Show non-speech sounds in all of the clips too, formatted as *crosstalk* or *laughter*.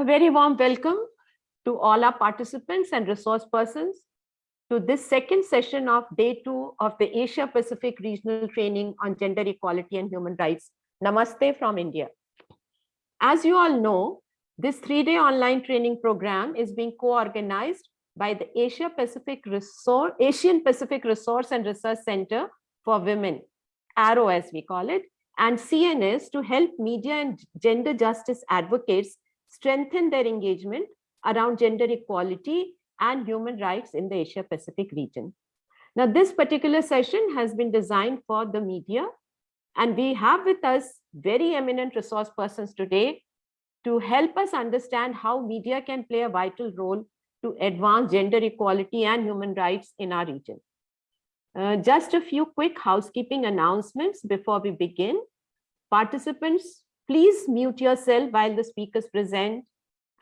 A very warm welcome to all our participants and resource persons to this second session of day two of the Asia Pacific Regional Training on Gender Equality and Human Rights. Namaste from India. As you all know, this three-day online training program is being co-organized by the Asia Pacific Resource, Asian Pacific Resource and Research Center for Women, ARROW as we call it, and CNS to help media and gender justice advocates strengthen their engagement around gender equality and human rights in the Asia Pacific region. Now, this particular session has been designed for the media, and we have with us very eminent resource persons today to help us understand how media can play a vital role to advance gender equality and human rights in our region. Uh, just a few quick housekeeping announcements before we begin. Participants, please mute yourself while the speakers present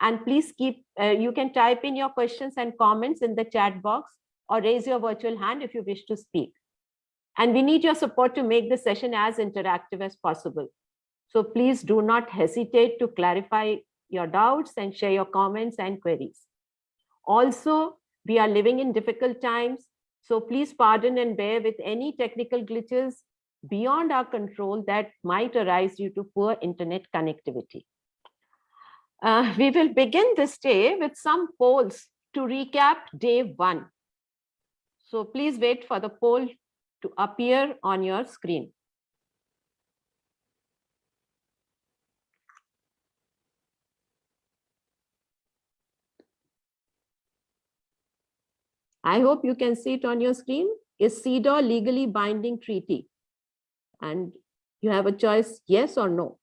and please keep, uh, you can type in your questions and comments in the chat box or raise your virtual hand if you wish to speak. And we need your support to make the session as interactive as possible. So please do not hesitate to clarify your doubts and share your comments and queries. Also, we are living in difficult times, so please pardon and bear with any technical glitches beyond our control that might arise due to poor internet connectivity. Uh, we will begin this day with some polls to recap day one. So please wait for the poll to appear on your screen. I hope you can see it on your screen. Is CEDAW legally binding treaty? And you have a choice, yes or no.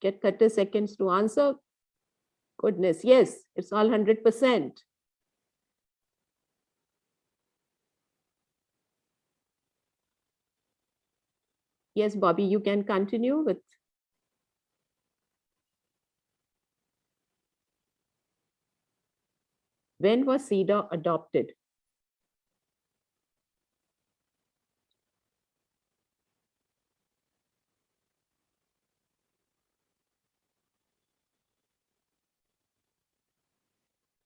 Get 30 seconds to answer. Goodness, yes, it's all 100%. Yes, Bobby, you can continue with. When was CEDAW adopted?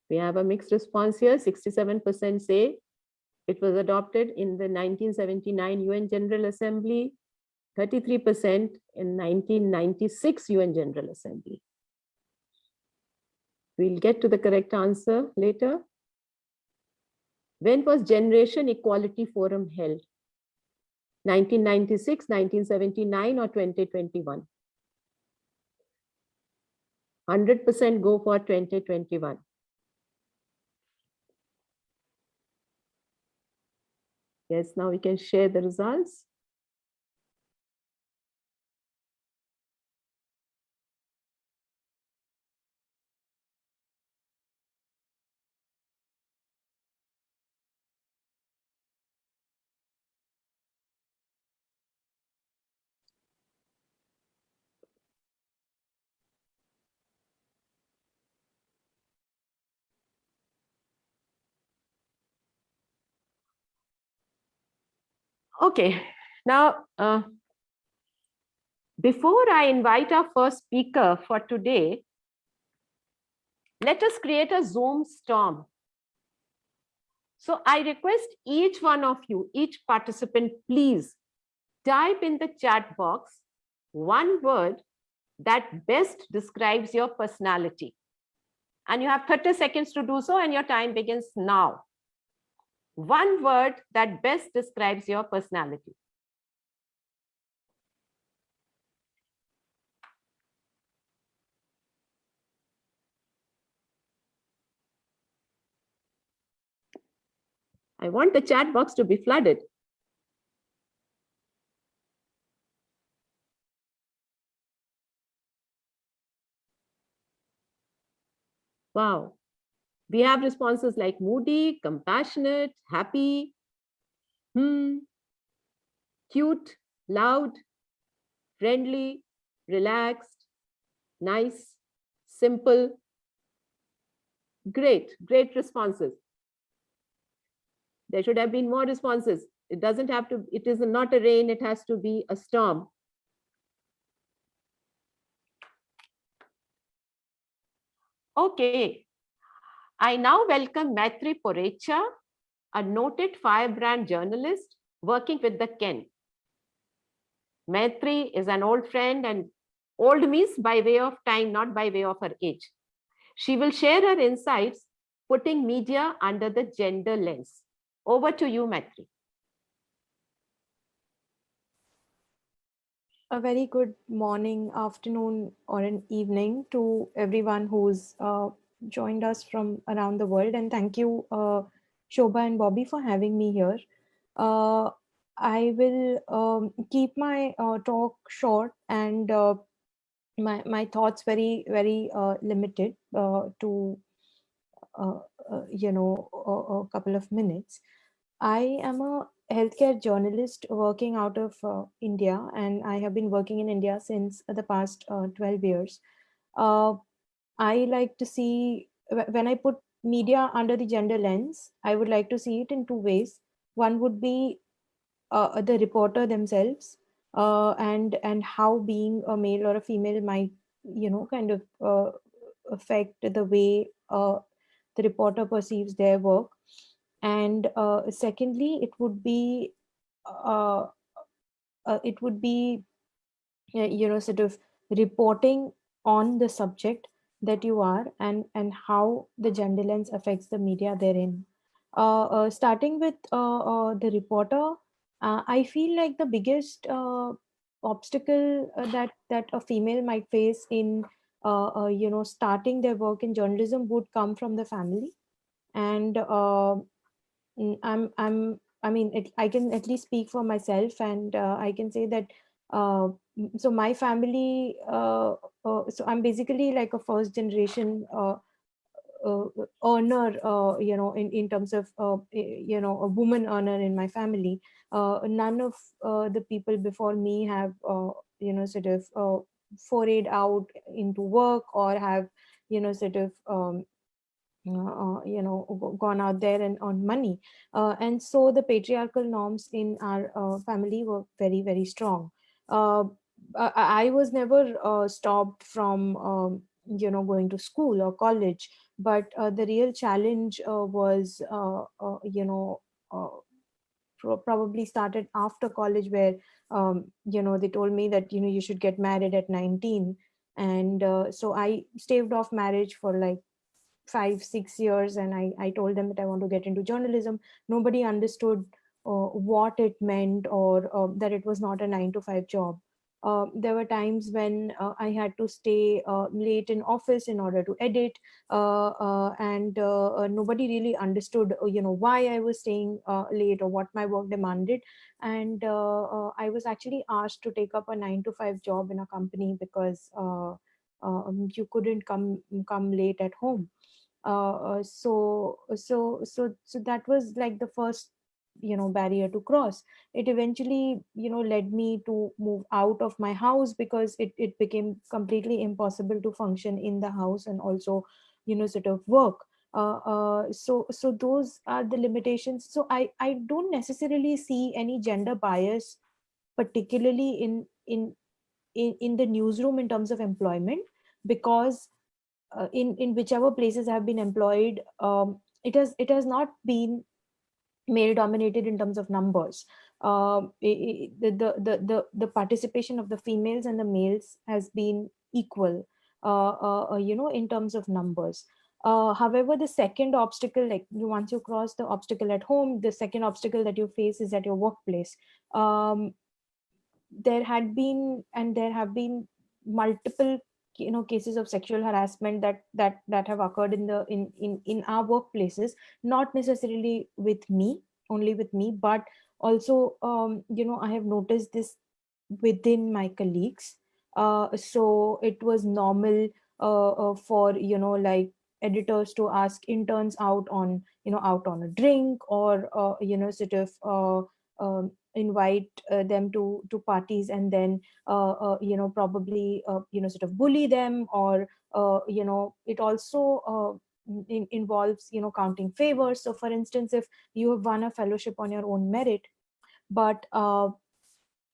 We have a mixed response here. 67% say it was adopted in the 1979 UN General Assembly, 33% in 1996 UN General Assembly. We'll get to the correct answer later. When was Generation Equality Forum held? 1996, 1979 or 2021? 100% go for 2021. Yes, now we can share the results. Okay, now, uh, before I invite our first speaker for today, let us create a Zoom storm. So I request each one of you, each participant, please type in the chat box one word that best describes your personality. And you have 30 seconds to do so and your time begins now one word that best describes your personality. I want the chat box to be flooded. Wow, we have responses like moody, compassionate, happy, hmm, cute, loud, friendly, relaxed, nice, simple. Great, great responses. There should have been more responses. It doesn't have to, it is not a rain, it has to be a storm. Okay. I now welcome Maitri Porecha, a noted firebrand journalist working with the Ken. Maitri is an old friend and old means by way of time, not by way of her age. She will share her insights, putting media under the gender lens. Over to you, Maitri. A very good morning, afternoon, or an evening to everyone who's uh, joined us from around the world. And thank you, uh, Shobha and Bobby, for having me here. Uh, I will um, keep my uh, talk short and uh, my, my thoughts very, very uh, limited to, you know, a, a couple of minutes. I am a healthcare journalist working out of uh, India, and I have been working in India since the past uh, 12 years. Uh, I like to see, when I put media under the gender lens, I would like to see it in two ways. One would be uh, the reporter themselves uh, and, and how being a male or a female might, you know, kind of uh, affect the way the reporter perceives their work and uh, secondly it would be uh, uh, it would be you know sort of reporting on the subject that you are and and how the gender lens affects the media therein. Uh, uh, starting with uh, the reporter i feel like the biggest obstacle that that a female might face in you know starting their work in journalism would come from the family. And Mm, I'm I'm I mean it, I can at least speak for myself and uh, I can say that uh, so my family uh, uh, so I'm basically like a first generation uh, earner you know in in terms of you know a woman earner in my family. None of the people before me have you know sort of forayed out into work or have you know sort of um, uh, you know gone out there and on money. Uh, and so the patriarchal norms in our uh, family were very very strong I, was never uh, stopped from um, you know going to school or college but uh, the real challenge was you know probably started after college where um, you know they told me that you know you should get married at 19 and so i staved off marriage for like five, six years and I, I told them that I want to get into journalism. Nobody understood uh, what it meant or uh, that it was not a nine to five job. Uh, there were times when uh, I had to stay uh, late in office in order to edit uh, and nobody really understood you know why I was staying late or what my work demanded. And I was actually asked to take up a nine to five job in a company because um, you couldn't come come late at home. Uh, uh, so so so so that was like the first you know barrier to cross. It eventually you know led me to move out of my house because it, it became completely impossible to function in the house and also you know sort of work. Uh, uh, so so those are the limitations. So i i don't necessarily see any gender bias particularly in in in, in the newsroom in terms of employment because uh, in in whichever places I have been employed um, it has it has not been male dominated in terms of numbers. Um, it, the, the the the participation of the females and the males has been equal uh, uh, uh, you know in terms of numbers. Uh, however the second obstacle like you once you cross the obstacle at home the second obstacle that you face is at your workplace. Um, there had been and there have been multiple you know cases of sexual harassment that that that have occurred in the in in in our workplaces not necessarily with me only with me but also um, you know i have noticed this within my colleagues. Uh, so it was normal uh, uh, for you know like editors to ask interns out on you know out on a drink or uh, you know sort of uh, um, invite uh, them to to parties and then uh, uh, you know probably uh, you know sort of bully them or you know it also in, involves you know counting favors. So for instance if you have won a fellowship on your own merit but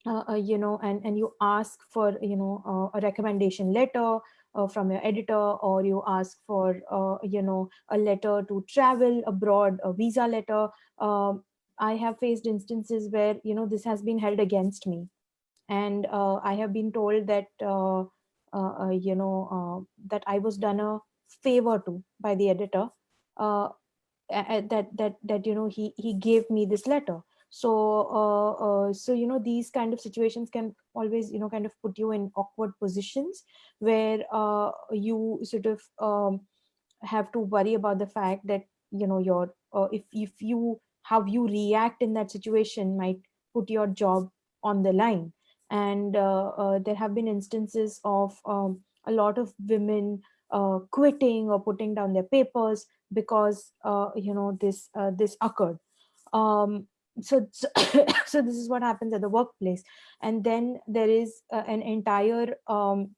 you know and and you ask for you know a recommendation letter uh, from your editor or you ask for uh, you know a letter to travel abroad a visa letter um, i have faced instances where you know this has been held against me. And uh, i have been told that uh, uh, uh you know uh, that i was done a favor to by the editor uh, that that that you know he he gave me this letter. So so you know these kind of situations can always you know kind of put you in awkward positions where you sort of um, have to worry about the fact that you know your if if you how you react in that situation might put your job on the line. And uh, uh, there have been instances of um, a lot of women quitting or putting down their papers because you know this this occurred. Um, so, *coughs* so, so this is what happens at the workplace. And then there is uh, an entire um,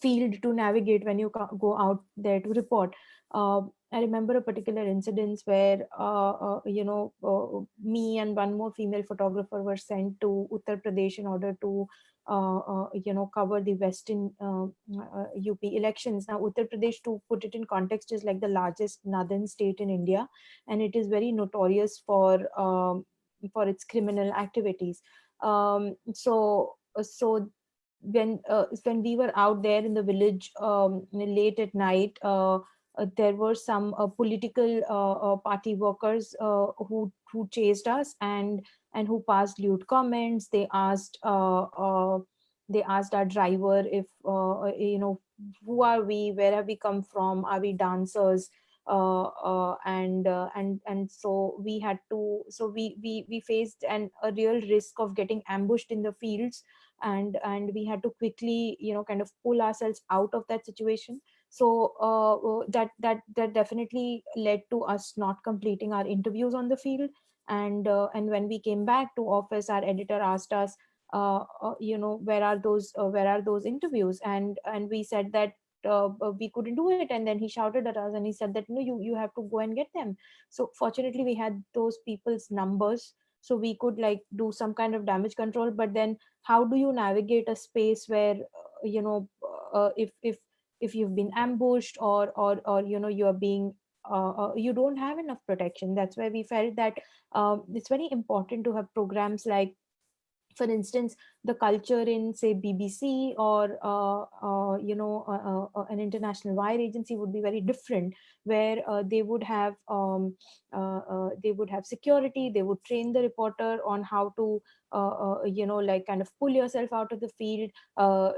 field to navigate when you go out there to report. Uh, i remember a particular incident where uh, uh you know uh, me and one more female photographer were sent to uttar pradesh in order to uh, you know cover the western up elections now uttar pradesh to put it in context is like the largest northern state in india and it is very notorious for um, for its criminal activities. Um, so, so when uh, when we were out there in the village um, late at night, uh, uh, there were some uh, political uh, uh, party workers who who chased us and and who passed lewd comments. They asked they asked our driver if you know who are we, where have we come from, are we dancers? uh, uh, and uh, and and so we had to so we we we faced an a real risk of getting ambushed in the fields and and we had to quickly you know kind of pull ourselves out of that situation so uh, uh, that that that definitely led to us not completing our interviews on the field. And uh, and when we came back to office our editor asked us you know where are those where are those interviews? And and we said that uh, we couldn't do it. And then he shouted at us and he said that no you you have to go and get them. So fortunately we had those people's numbers. So we could like do some kind of damage control. But then how do you navigate a space where uh, you know uh, if if if you've been ambushed or or or you know you're being uh, uh, you don't have enough protection. That's why we felt that um, it's very important to have programs like for instance, the culture in say BBC or uh, uh, you know uh, uh, uh an international wire agency would be very different, where uh, they would have um, they would have security. They would train the reporter on how to you know like kind of pull yourself out of the field.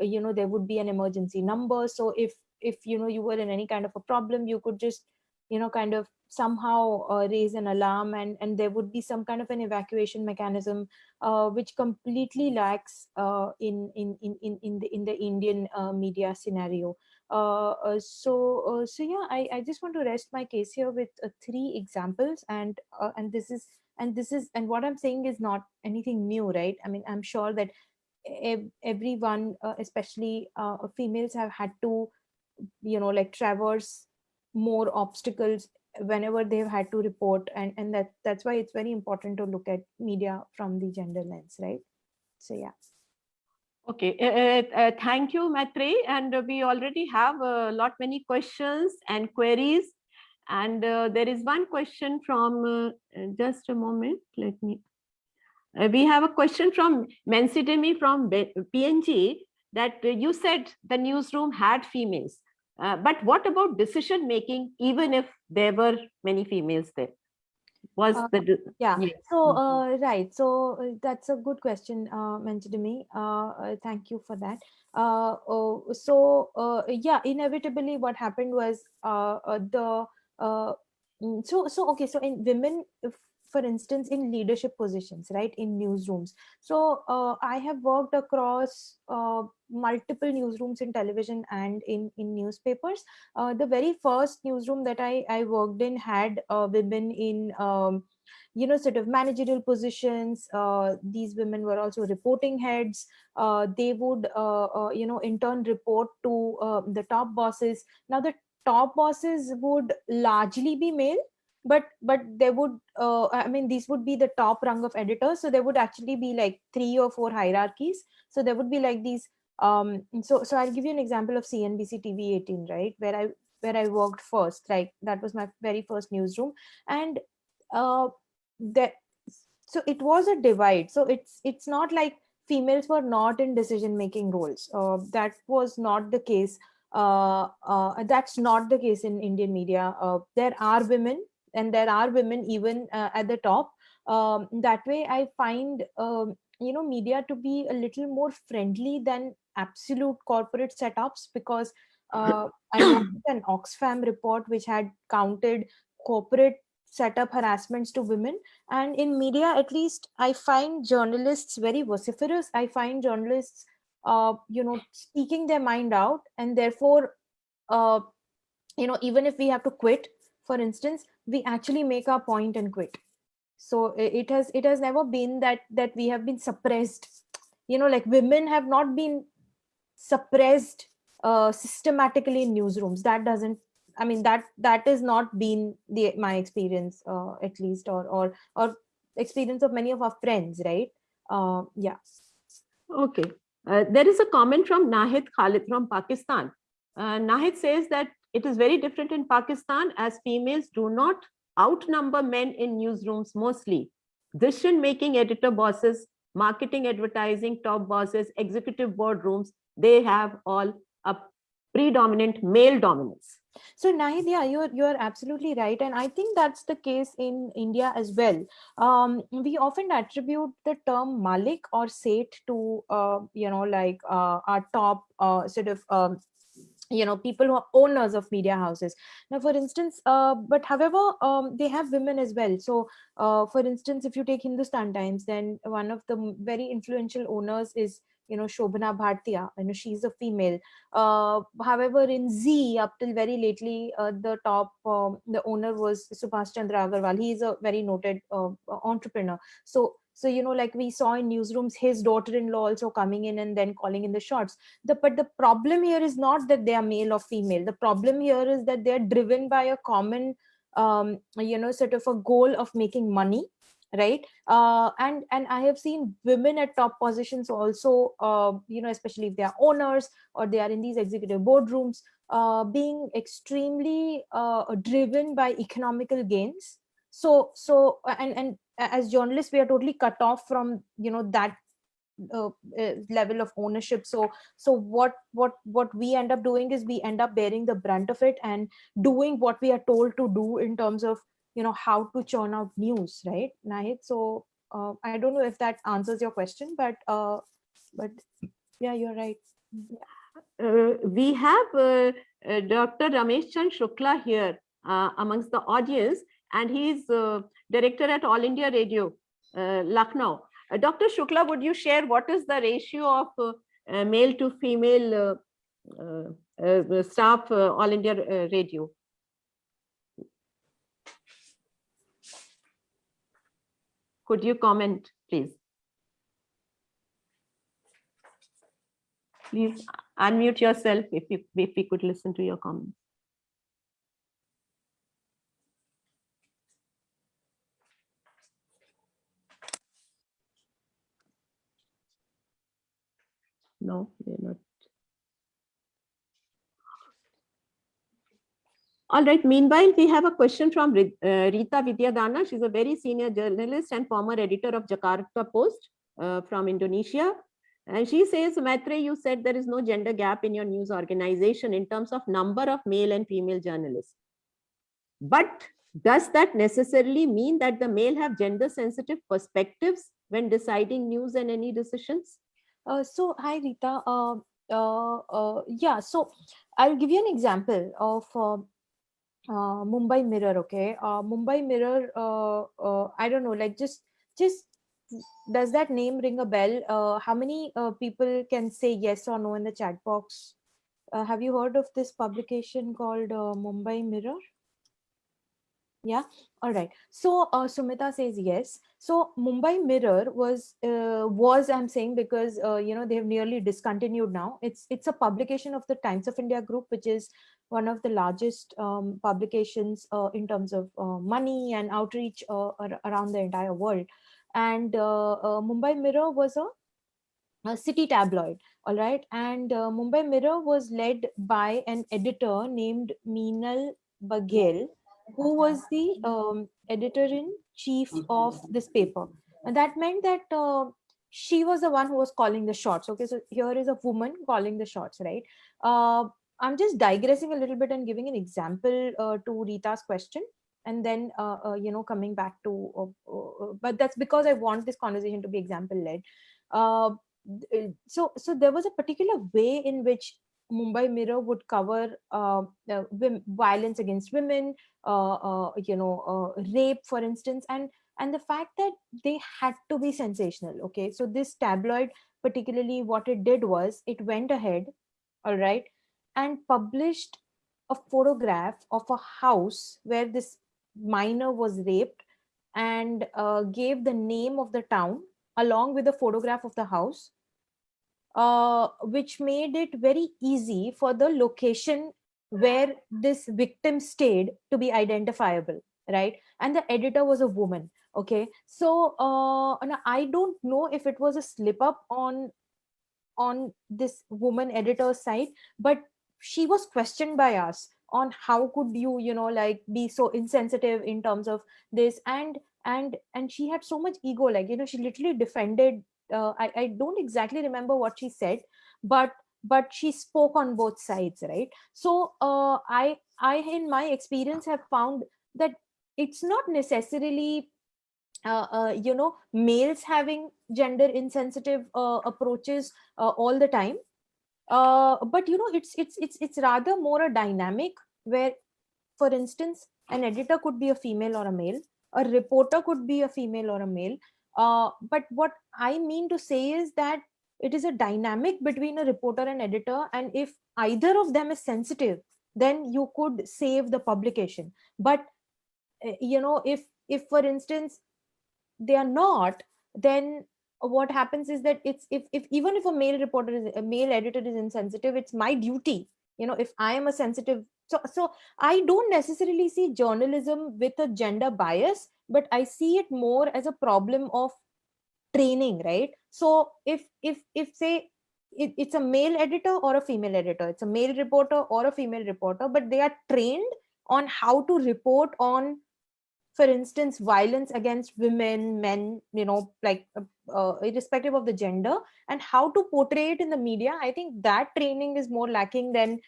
you know there would be an emergency number. So if if you know you were in any kind of a problem, you could just you know kind of somehow uh, raise an alarm and and there would be some kind of an evacuation mechanism uh, which completely lacks uh, in, in in in in the in the indian uh, media scenario. Uh, uh, so so yeah i i just want to rest my case here with three examples and and this is and this is and what i'm saying is not anything new right? I mean i'm sure that everyone especially females have had to you know like traverse more obstacles whenever they've had to report and and that that's why it's very important to look at media from the gender lens right? So yeah. Okay uh, uh, thank you Maitri. And we already have a lot many questions and queries. And uh, there is one question from uh, just a moment let me we have a question from Mensidemi from PNG that you said the newsroom had females uh, but what about decision making, even if there were many females there? Was uh, the yeah? So mm-hmm. uh, right. So uh, that's a good question uh, mentioned to me. Uh, thank you for that. Oh, so yeah, inevitably, what happened was uh, the mm, so so okay. So in women, for instance, in leadership positions, right, in newsrooms. So uh, I have worked across uh, multiple newsrooms in television and in, in newspapers. Uh, the very first newsroom that I, I worked in had uh, women in um, you know sort of managerial positions uh, these women were also reporting heads uh, they would you know in turn report to the top bosses now the top bosses would largely be male but but there would uh, i mean these would be the top rung of editors. So there would actually be like three or four hierarchies. So there would be like these um so so i'll give you an example of cnbc tv 18 right? Where i where i worked first like that was my very first newsroom. And uh that so it was a divide. So it's it's not like females were not in decision making roles. Uh, that was not the case. Uh, uh, that's not the case in indian media. Uh, there are women and there are women even uh, at the top. Um, that way i find um, you know media to be a little more friendly than absolute corporate setups because uh, i *coughs* looked an oxfam report which had counted corporate setup harassments to women. And in media at least i find journalists very vociferous. I find journalists uh, you know speaking their mind out and therefore uh, you know even if we have to quit for instance we actually make our point and quit. So it has it has never been that that we have been suppressed. You know like women have not been suppressed uh, systematically in newsrooms. That doesn't i mean that that has not been the my experience uh, at least or or or experience of many of our friends right? Uh, yeah. Okay. Uh, there is a comment from nahid khalid from pakistan. Uh, nahid says that it is very different in pakistan as females do not outnumber men in newsrooms mostly. Decision making editor bosses marketing advertising top bosses executive boardrooms they have all a predominant male dominance. So Nahid, you're you're absolutely right, and I think that's the case in India as well. Um, we often attribute the term Malik or Seth to uh, you know like uh, our top uh, sort of um, you know people who are owners of media houses. Now for instance uh, but however um, they have women as well. So uh, for instance if you take hindustan times then one of the very influential owners is you know shobhana bhartia. You know she's a female. Uh, however in Zee up till very lately uh, the top um, the owner was subhash chandra agarwal. He is a very noted uh, entrepreneur. So so you know like we saw in newsrooms his daughter-in-law also coming in and then calling in the shots. The but the problem here is not that they are male or female. The problem here is that they're driven by a common um, you know sort of a goal of making money right? Uh, and and i have seen women at top positions also uh, you know especially if they are owners or they are in these executive boardrooms uh, being extremely uh, driven by economical gains. So so and and as journalists we are totally cut off from you know that uh, uh, level of ownership so so what what what we end up doing is we end up bearing the brunt of it and doing what we are told to do in terms of you know how to churn out news right Nahid? so uh, i don't know if that answers your question but uh but yeah you're right uh, we have uh, uh, dr ramesh chand shukla here amongst the audience and he's director at All India Radio, uh, Lucknow. Uh, Dr. Shukla, would you share what is the ratio of uh, male to female uh, staff All India Radio? Could you comment, please? Please unmute yourself if you if we could listen to your comments. No, they're not. All right, meanwhile, we have a question from uh, Rita Widiadana. She's a very senior journalist and former editor of Jakarta Post uh, from Indonesia. And she says, Maitri, you said there is no gender gap in your news organization in terms of number of male and female journalists. But does that necessarily mean that the male have gender sensitive perspectives when deciding news and any decisions? Uh, so hi Rita. Uh, uh, uh, yeah, so I'll give you an example of uh, uh, Mumbai Mirror. Okay, uh, Mumbai Mirror. Uh, uh, I don't know, like just just does that name ring a bell? Uh, how many uh, people can say yes or no in the chat box? Uh, have you heard of this publication called uh, Mumbai Mirror? Yeah. All right. So uh, Sumita says yes. So Mumbai Mirror was uh, was I'm saying because uh, you know they have nearly discontinued now. It's it's a publication of the Times of India Group, which is one of the largest um, publications uh, in terms of uh, money and outreach uh, around the entire world. And Mumbai Mirror was a, a, city tabloid, all right. And Mumbai Mirror was led by an editor named Meenal Baghel who was the um, editor-in-chief of this paper. And that meant that uh, she was the one who was calling the shots. Okay, so here is a woman calling the shots, right? Uh, I'm just digressing a little bit and giving an example uh, to Rita's question and then, uh, uh, you know, coming back to, uh, but that's because I want this conversation to be example led. so, so there was a particular way in which Mumbai Mirror would cover uh, violence against women, uh, uh you know, uh, rape, for instance, and and the fact that they had to be sensational. Okay, so this tabloid, particularly, what it did was it went ahead, all right, and published a photograph of a house where this minor was raped, and uh, gave the name of the town along with a photograph of the house uh, which made it very easy for the location where this victim stayed to be identifiable right? And the editor was a woman okay? So uh, i don't know if it was a slip up on on this woman editor's side but she was questioned by us on how could you you know like be so insensitive in terms of this. And and and she had so much ego like you know she literally defended uh, I, I don't exactly remember what she said, but but she spoke on both sides, right? So uh, I I in my experience have found that it's not necessarily uh, uh, you know males having gender insensitive uh, approaches uh, all the time uh, but you know it's it's it's it's rather more a dynamic where for instance an editor could be a female or a male a reporter could be a female or a male uh, but what I mean to say is that it is a dynamic between a reporter and editor. And if either of them is sensitive, then you could save the publication. But, eh, you know, if, if for instance, they are not, then what happens is that it's if, if even if a male reporter is a male editor is insensitive, it's my duty. You know, if I am a sensitive so so i don't necessarily see journalism with a gender bias but i see it more as a problem of training right? So if if if say it, it's a male editor or a female editor it's a male reporter or a female reporter but they are trained on how to report on for instance violence against women men you know like uh, uh, irrespective of the gender and how to portray it in the media. I think that training is more lacking than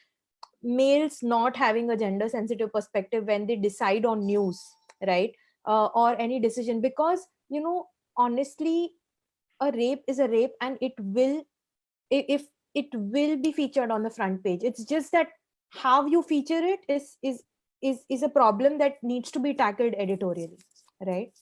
males not having a gender sensitive perspective when they decide on news right? Uh, or any decision. Because you know honestly a rape is a rape and it will if it will be featured on the front page. It's just that how you feature it is is is is a problem that needs to be tackled editorially right?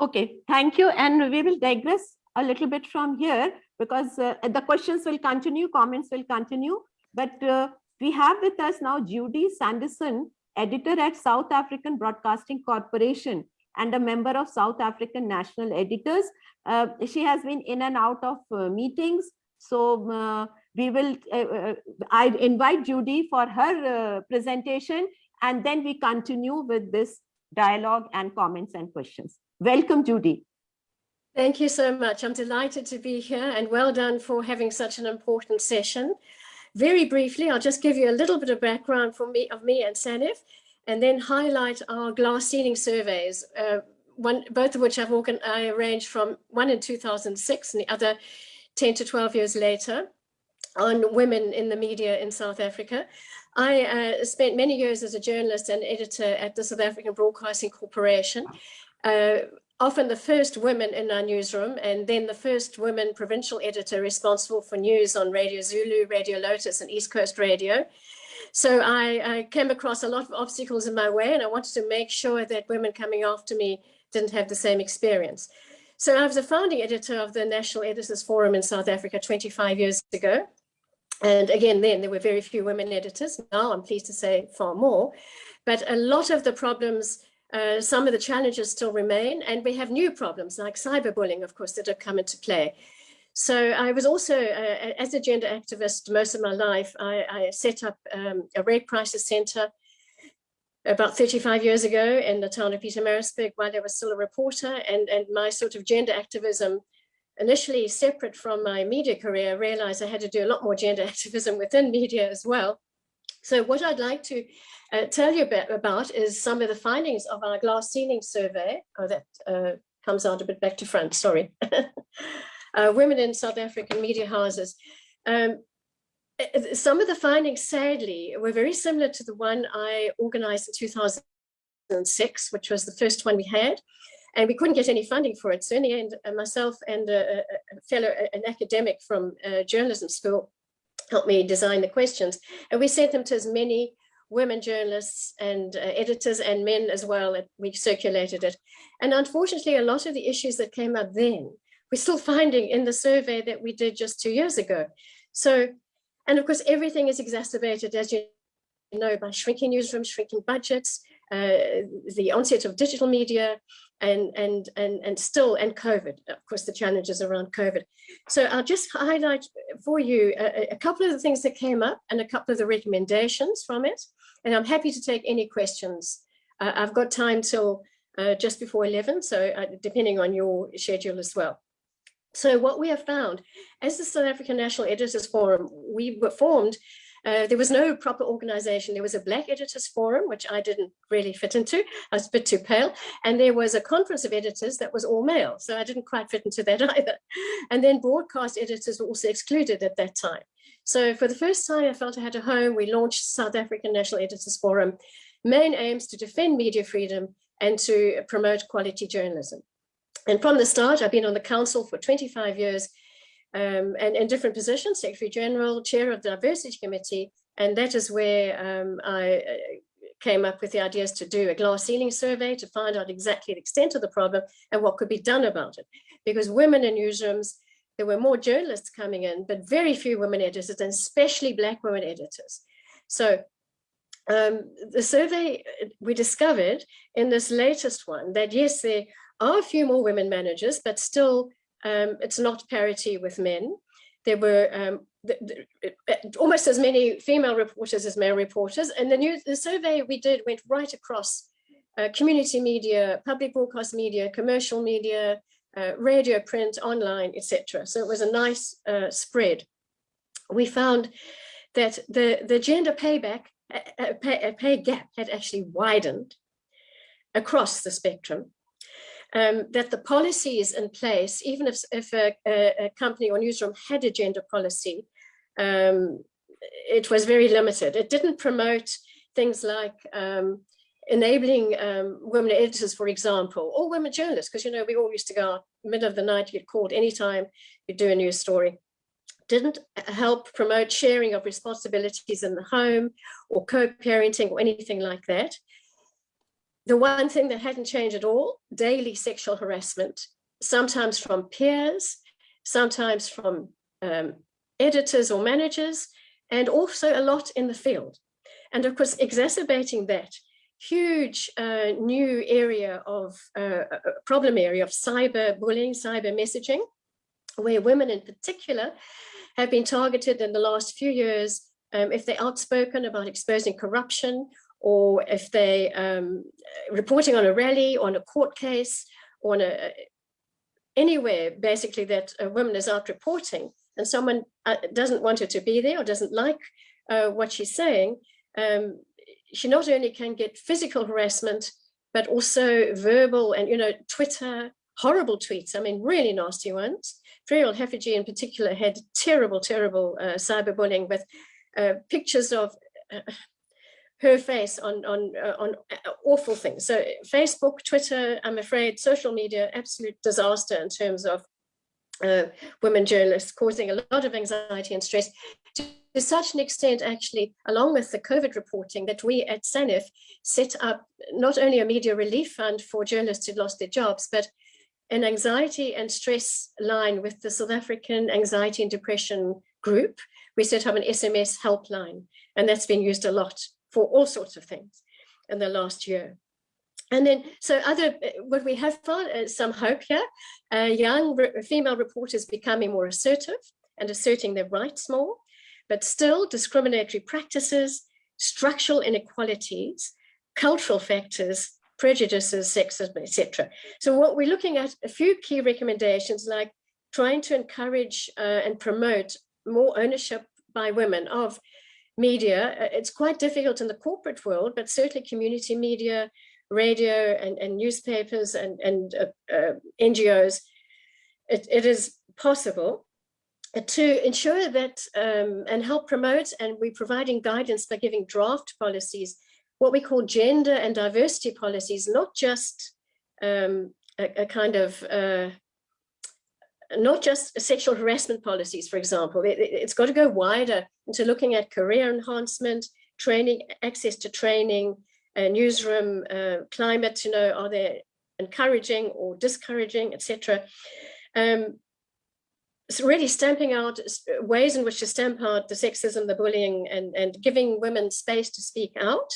Okay thank you. And we will digress a little bit from here because uh, the questions will continue comments will continue but uh, we have with us now Judy Sanderson, editor at South African Broadcasting Corporation and a member of South African National Editors. Uh, she has been in and out of uh, meetings. So uh, we will, uh, uh, I invite Judy for her presentation and then we continue with this dialogue and comments and questions. Welcome, Judy. Thank you so much. I'm delighted to be here and well done for having such an important session. Very briefly, I'll just give you a little bit of background for me of me and SANEF, and then highlight our glass ceiling surveys, uh, one, both of which I've organ I arranged from one in 2006 and the other 10 to 12 years later on women in the media in South Africa. I uh, spent many years as a journalist and editor at the South African Broadcasting Corporation. Uh, often the first women in our newsroom and then the first women provincial editor responsible for news on Radio Zulu, Radio Lotus and East Coast Radio. So I, I, came across a lot of obstacles in my way and I wanted to make sure that women coming after me didn't have the same experience. So I was a founding editor of the National Editors Forum in South Africa 25 years ago. And again, then there were very few women editors. Now I'm pleased to say far more. But a lot of the problems, uh, some of the challenges still remain, and we have new problems like cyberbullying, of course, that have come into play. So I was also, uh, as a gender activist most of my life, I, I set up um, a rape crisis center about 35 years ago in the town of Pietermaritzburg while I was still a reporter and, and my sort of gender activism initially separate from my media career, realized I had to do a lot more gender *laughs* activism within media as well. So what I'd like to uh, tell you about, about, is some of the findings of our glass ceiling survey. Oh, that uh, comes out a bit back to front, sorry. *laughs* uh, women in South African media houses. Um, uh, some of the findings, sadly, were very similar to the one I organized in 2006, which was the first one we had. And we couldn't get any funding for it. So in the end, uh, myself and a, a fellow, an academic from journalism school helped me design the questions. And we sent them to as many women journalists and uh, editors and men as well. We circulated it. And unfortunately, a lot of the issues that came up then, we're still finding in the survey that we did just two years ago. So and of course, everything is exacerbated, as you know, by shrinking newsrooms, shrinking budgets, uh, the onset of digital media, and, and, and, and still, and COVID, of course, the challenges around COVID. So I'll just highlight for you a, a couple of the things that came up and a couple of the recommendations from it. And I'm happy to take any questions. Uh, I've got time till uh, just before 11, so uh, depending on your schedule as well. So what we have found, as the South African National Editors Forum, we were formed, uh, there was no proper organization. There was a Black Editors Forum, which I didn't really fit into. I was a bit too pale. And there was a conference of editors that was all male. So I didn't quite fit into that *laughs* either. And then broadcast editors were also excluded at that time. So for the first time, I felt I had a home. We launched South African National Editors Forum, main aims to defend media freedom and to promote quality journalism. And from the start, I've been on the council for 25 years um, and in different positions, Secretary General, Chair of the Diversity Committee, and that is where um, I uh, came up with the ideas to do a glass ceiling survey to find out exactly the extent of the problem and what could be done about it. Because women in newsrooms, there were more journalists coming in, but very few women editors, and especially Black women editors. So um, the survey, uh, we discovered in this latest one that yes, there are a few more women managers, but still um, it's not parity with men. There were um, the, the, almost as many female reporters as male reporters. And the, the survey we did went right across uh, community media, public broadcast media, commercial media, uh, radio, print, online, etc. So it was a nice uh, spread. We found that the, the gender payback, pay, pay gap had actually widened across the spectrum um, that the policies in place, even if, if a, a, company or newsroom had a gender policy, um, it was very limited. It didn't promote things like um, enabling um, women editors, for example, or women journalists, because, you know, we all used to go out middle of the night, you get called anytime you do a news story. Didn't help promote sharing of responsibilities in the home or co-parenting or anything like that the one thing that hadn't changed at all, daily sexual harassment, sometimes from peers, sometimes from um, editors or managers, and also a lot in the field. And of course, exacerbating that huge uh, new area of uh, problem area of cyber bullying, cyber messaging, where women in particular have been targeted in the last few years um, if they're outspoken about exposing corruption or if they um, reporting on a rally, on a court case, on a anywhere basically that a woman is out reporting and someone uh, doesn't want her to be there or doesn't like uh, what she's saying, um, she not only can get physical harassment, but also verbal and, you know, Twitter, horrible tweets, I mean, really nasty ones. Ferial Haffajee in particular had terrible, terrible uh, cyberbullying with uh, pictures of uh, her face on on uh, on uh, awful things. So Facebook, Twitter, I'm afraid, social media, absolute disaster in terms of uh, women journalists causing a lot of anxiety and stress to, such an extent actually along with the COVID reporting that we at SANEF set up not only a media relief fund for journalists who lost their jobs but an anxiety and stress line with the South African anxiety and depression group. We set up an SMS helpline and that's been used a lot for all sorts of things. in the last year. And then, so other, uh, what we have found is some hope here. Uh, young re female reporters becoming more assertive and asserting their rights more, but still discriminatory practices, structural inequalities, cultural factors, prejudices, sexism, etc. So what we're looking at a few key recommendations like trying to encourage uh, and promote more ownership by women of media. Uh, it's quite difficult in the corporate world, but certainly community media, radio and, and newspapers and, and uh, uh, NGOs, it, it is possible to ensure that um, and help promote and we're providing guidance by giving draft policies, what we call gender and diversity policies, not just um, a, a, kind of uh, not just sexual harassment policies, for example, it, has got to go wider into looking at career enhancement, training, access to training, uh, newsroom uh, climate, you know, are they encouraging or discouraging, etc. Um, really stamping out ways in which to stamp out the sexism, the bullying, and, and giving women space to speak out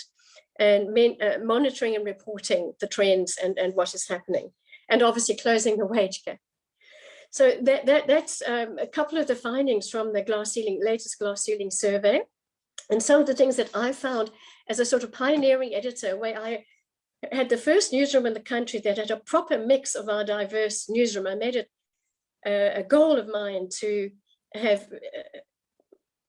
and men, uh, monitoring and reporting the trends and, and what is happening. And obviously closing the wage gap. So that, that, that's um, a couple of the findings from the glass ceiling, latest glass ceiling survey. And some of the things that I found as a sort of pioneering editor, where I had the first newsroom in the country that had a proper mix of our diverse newsroom. I made it a goal of mine to have uh,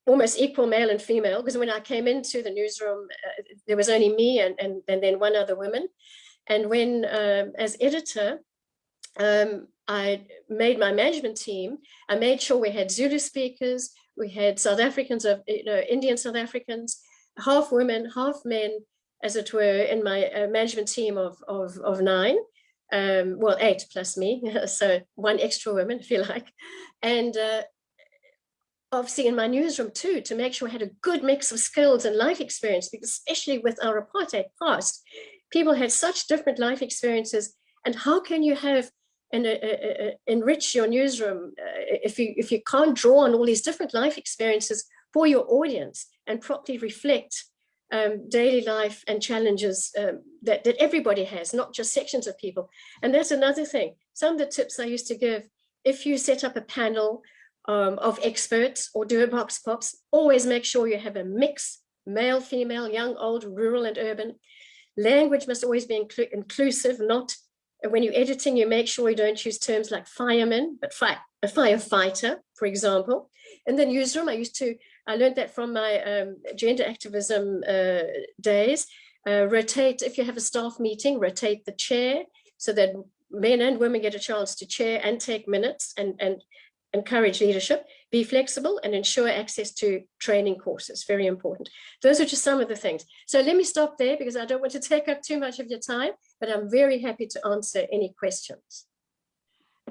almost equal male and female, because when I came into the newsroom, uh, there was only me and, and, and then one other woman. And when, um, as editor, um, I made my management team, I made sure we had Zulu speakers, we had South Africans of, you know, Indian South Africans, half women, half men, as it were, in my uh, management team of, of, of nine um, well, eight plus me, *laughs* so one extra woman, *laughs* if you like. And uh, obviously in my newsroom too, to make sure I had a good mix of skills and life experience, because especially with our apartheid past, people had such different life experiences. And how can you have and uh, uh, uh enrich your newsroom uh, if you if you can't draw on all these different life experiences for your audience and properly reflect um, daily life and challenges um, that, that everybody has, not just sections of people. And that's another thing. Some of the tips I used to give, if you set up a panel um, of experts or do a vox pops, always make sure you have a mix, male, female, young, old, rural and urban. Language must always be inclu inclusive, not when you're editing, you make sure you don't use terms like fireman, but fi a firefighter, for example. In the newsroom, I used to I learned that from my um, gender activism uh, days. Uh, rotate, if you have a staff meeting, rotate the chair so that men and women get a chance to chair and take minutes and, and encourage leadership, be flexible and ensure access to training courses, very important. Those are just some of the things. So let me stop there because I don't want to *laughs* take up too much of your time, but I'm very happy to answer any questions.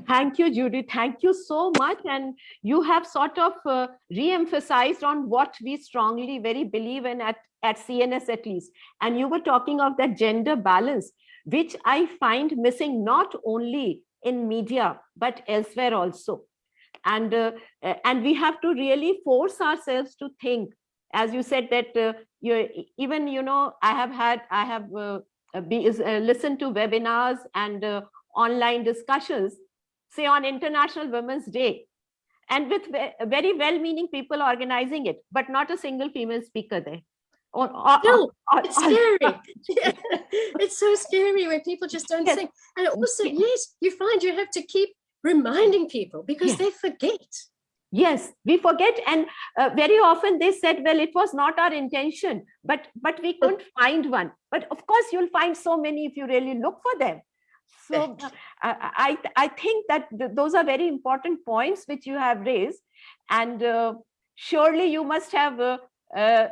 Thank you, Judy. Thank you so much. And you have sort of uh, re-emphasized on what we strongly very believe in at, at CNS at least. And you were talking of that gender balance, which I find missing not only in media, but elsewhere also. And, uh, and we have to really force ourselves to think, as you said that uh, you even, you know, I have had, I have uh, be, uh, listened to webinars and uh, online discussions say on International Women's Day, and with very well-meaning people organizing it, but not a single female speaker there. Or, or, no, or, it's scary. yeah. *laughs* It's so scary when people just don't yes. think. And also, yes, you find you have to keep reminding people because yes. they forget. Yes, we forget. And uh, very often they said, well, it was not our intention, but but we couldn't find one. But of course, you'll find so many if you really look for them. So uh, I, I think that th those are very important points which you have raised. And uh, surely you must have uh,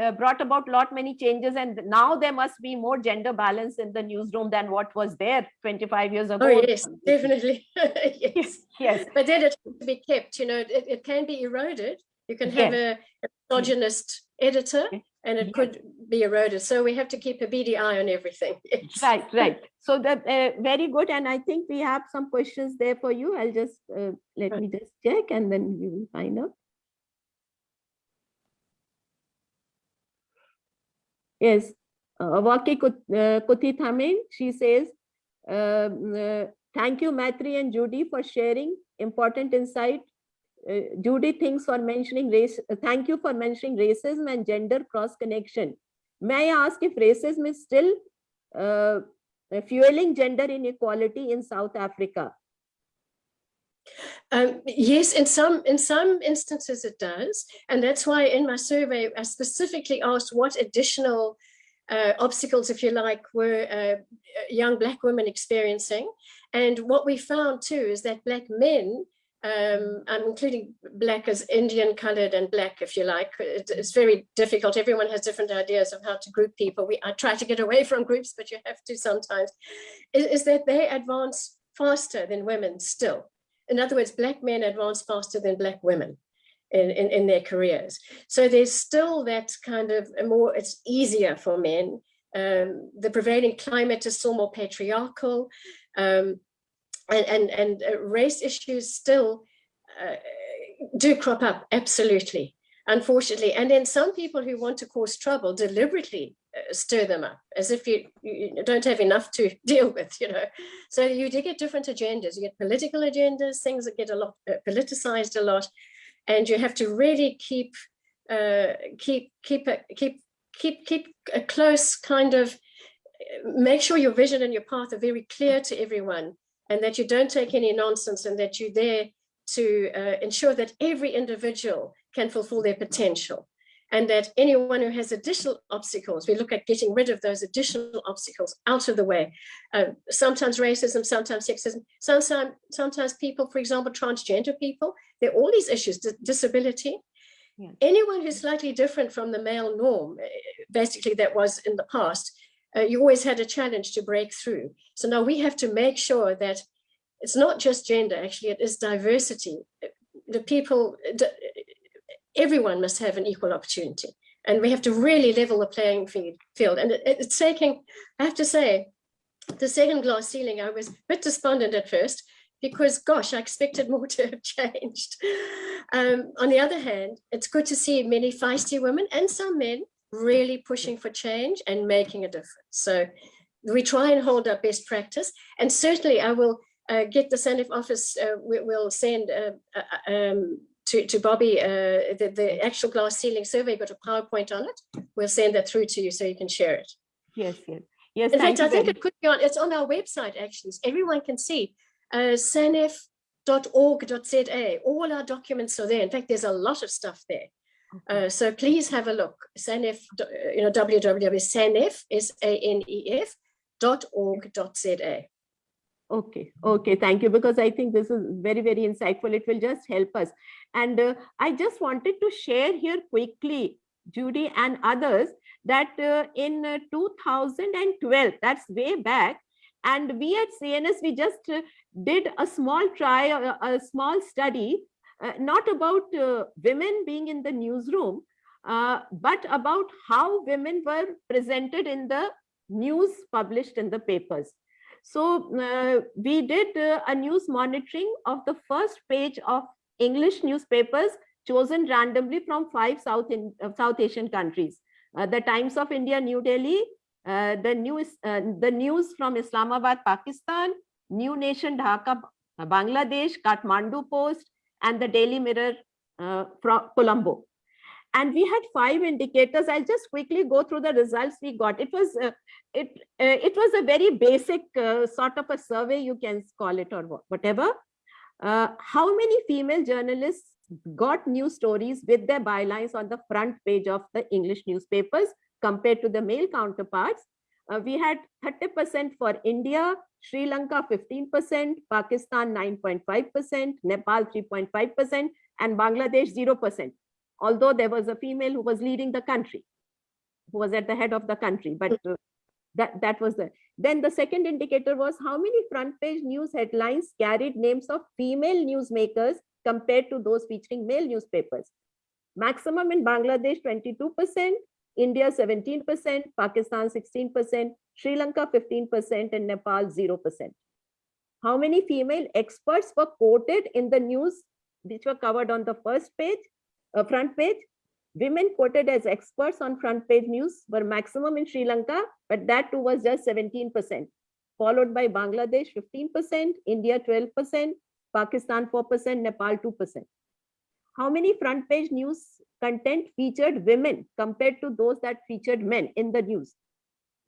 uh, brought about lot many changes and now there must be more gender balance in the newsroom than what was there 25 years ago. Oh yes, definitely. *laughs* yes. *laughs* yes. But then it has to be kept, you know, it, it can be eroded. You can have yes. a, a misogynist editor and it could be eroded. So we have to keep a beady eye on everything. *laughs* Yes. Right, right. So that uh, very good. And I think we have some questions there for you. I'll just uh, let me just check and then we will find out. Yes. uh, Waki Kut- uh, Kuthithamin, she says, um, uh, thank you, Maitri and Judy, for sharing important insight. Uh, Judy thanks for mentioning race, uh, thank you for mentioning racism and gender cross connection. May I ask if racism is still uh, fueling gender inequality in South Africa? Um, yes, in some in some instances it does, and that's why in my survey I specifically asked what additional uh, obstacles, if you like, were uh, young black women experiencing, and what we found too is that black men, um, I'm including black as Indian colored and black, if you like, it, it's very difficult. Everyone has different ideas of how to group people. We I try to get away from groups, but you have to sometimes. Is, is that they advance faster than women still in other words, black men advance faster than black women in, in, in their careers. So there's still that kind of more, it's easier for men. Um, the prevailing climate is still more patriarchal um, and, and, and uh, race issues still uh, do crop up, absolutely, unfortunately. And then some people who want to cause trouble deliberately uh, stir them up as if you, you don't have enough to *laughs* deal with, you know. So you do get different agendas. You get political agendas, things that get a lot uh, politicized a lot, and you have to really keep uh, keep keep keep keep keep a close kind of uh, make sure your vision and your path are very clear to everyone, and that you don't take any nonsense, and that you're there to uh, ensure that every individual can fulfill their potential and that anyone who has additional obstacles, we look at getting rid of those additional obstacles out of the way. Uh, sometimes racism, sometimes sexism, sometimes, sometimes people, for example, transgender people, there are all these issues, disability. Yeah. Anyone who's slightly different from the male norm, eh, basically that was in the past, uh, you always had a challenge to break through. So now we have to make sure that it's not just gender, actually, it is diversity. The people, everyone must have an equal opportunity. And we have to really level the playing field. And it, it's taking, I have to say, the second glass ceiling, I was a bit despondent at first because gosh, I expected *laughs* more to have changed. Um, on the other hand, it's good to see many feisty women and some men really pushing for change and making a difference. So we try and hold our best practice. And certainly I will uh, get the SANEF office, uh, we, will send uh, uh um, to, to Bobby, uh, the, the actual glass ceiling survey got a PowerPoint on it. We'll send that through to you so you can share it. Yes, yes. Yes, In fact, I think it could be on, it's on our website actually. So everyone can see uh, sanef.org.za. All our documents are there. In fact, there's a lot of stuff there. Uh, so please have a look. Sanef, you know, www.sanef, S-A-N-E-F, dot Z-A. Okay, okay, thank you, because I think this is very, very insightful. It will just help us. And uh, I just wanted to share here quickly, Judy and others, that uh, in uh, 2012, that's way back, and we at CNS, we just uh, did a small try, a, a small study, uh, not about uh, women being in the newsroom, but about how women were presented in the news published in the papers. So uh, we did uh, a news monitoring of the first page of English newspapers chosen randomly from five South, in, uh, South Asian countries. Uh, the Times of India, New Delhi, uh, the, news, uh, the news from Islamabad, Pakistan, New Nation, Dhaka, Bangladesh, Kathmandu Post, and the Daily Mirror from Colombo and we had five indicators. I'll just quickly go through the results we got. It was uh, it uh, it was a very basic uh, sort of a survey you can call it or whatever. Uh, how many female journalists got news stories with their bylines on the front page of the english newspapers compared to the male counterparts? Uh, we had 30% for India, Sri Lanka 15%, Pakistan 9.5%, Nepal 3.5%, and Bangladesh 0% although there was a female who was leading the country, who was at the head of the country, but uh, that, that was the, then the second indicator was how many front page news headlines carried names of female newsmakers compared to those featuring male newspapers. Maximum in Bangladesh, 22%, India, 17%, Pakistan, 16%, Sri Lanka, 15%, and Nepal, 0%. How many female experts were quoted in the news which were covered on the first page? Uh, front page, Women quoted as experts on front page news were maximum in Sri Lanka, but that too was just 17%, followed by Bangladesh 15%, India 12%, Pakistan 4%, Nepal 2%. How many front page news content featured women compared to those that featured men in the news?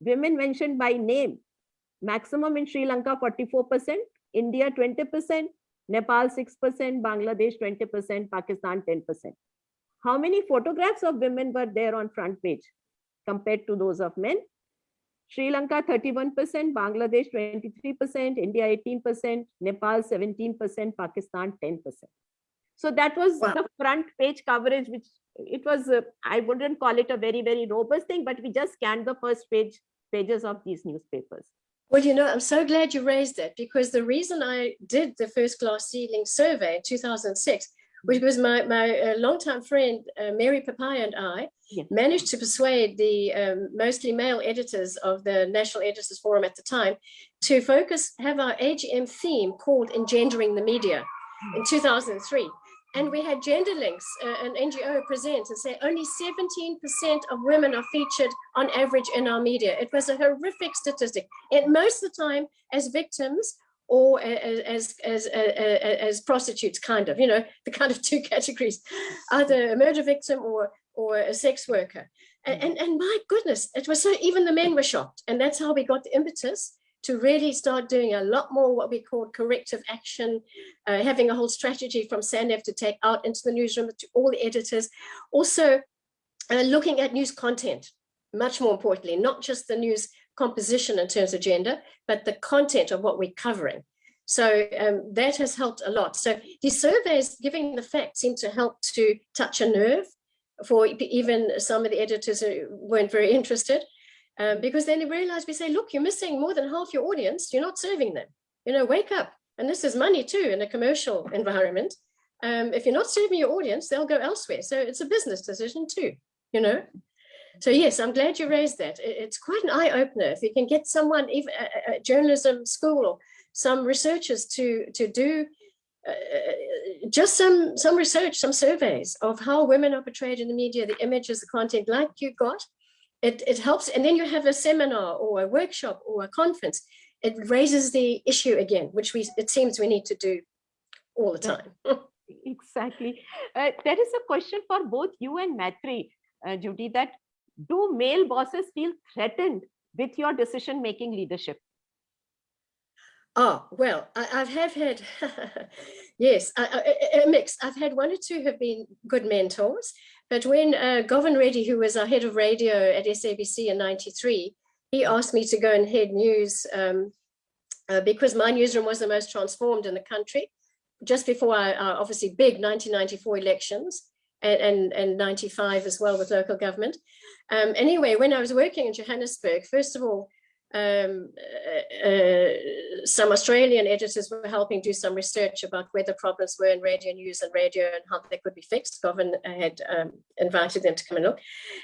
Women mentioned by name, maximum in Sri Lanka 44%, India 20%, Nepal 6%, Bangladesh 20%, Pakistan 10%. How many photographs of women were there on front page compared to those of men? Sri Lanka 31%, Bangladesh 23%, India 18%, Nepal 17%, Pakistan 10%. So that was Wow. the front page coverage, which it was, uh, I wouldn't call it a very, very robust thing, but we just scanned the first page pages of these newspapers. Well, you know, I'm so glad you raised that because the reason I did the first glass ceiling survey in 2006 was because my, my uh, longtime friend, uh, Mary Papayya and I Yes. managed to persuade the um, mostly male editors of the National Editors Forum at the time to focus, have our AGM theme called Engendering the Media in 2003. And we had gender links, uh, an NGO present and say only 17% of women are featured on average in our media. It was a horrific statistic. And most of the time as victims or as, as, a- a- a- as prostitutes, kind of, you know, *laughs* the kind of two categories, either a murder victim or, or a sex worker. And, and, and my goodness, it was so, even the men were shocked. And that's how we got the impetus to really start doing a lot more what we call corrective action, uh, having a whole strategy from SANEF to take out into the newsroom to all the editors. Also uh, looking at news content, much more importantly, not just the news composition in terms of gender, but the content of what we're covering. So um, that has helped a lot. So these surveys giving the facts seem to help to touch a nerve for even some of the editors who weren't very interested. Um, because then they realize we say, look, you're missing more than half your audience. You're not serving them. You know, wake up. And this is money too in a commercial environment. Um, if you're not serving your audience, they'll go elsewhere. So it's a business decision too, you know. So yes, I'm glad you raised that. It's quite an eye opener if you can get someone, even a, journalism school or some researchers to to do uh, just some some research, some surveys of how women are portrayed in the media, the images, the content, like you got. It it helps, and then you have a seminar or a workshop or a conference. It raises the issue again, which we it seems we need to do all the time. *laughs* Exactly. Uh, there is a question for both you and Maitri, uh, Judy, that do male bosses feel threatened with your decision-making leadership? Oh, well, I, I have had, *laughs* yes, I, I- a- a mix. I've had one or two have been good mentors, but when uh, Govin Reddy, who was our head of radio at SABC in 93, he asked me to go and head news um, uh, because my newsroom was the most transformed in the country just before our, our obviously big 1994 elections and, and, and 95 as well with local government. Um, anyway, when I was working in Johannesburg, first of all, um, uh, uh, some Australian editors were helping do some research about where the problems were in radio news and radio and how they could be fixed. Govin had um, invited them to come and look.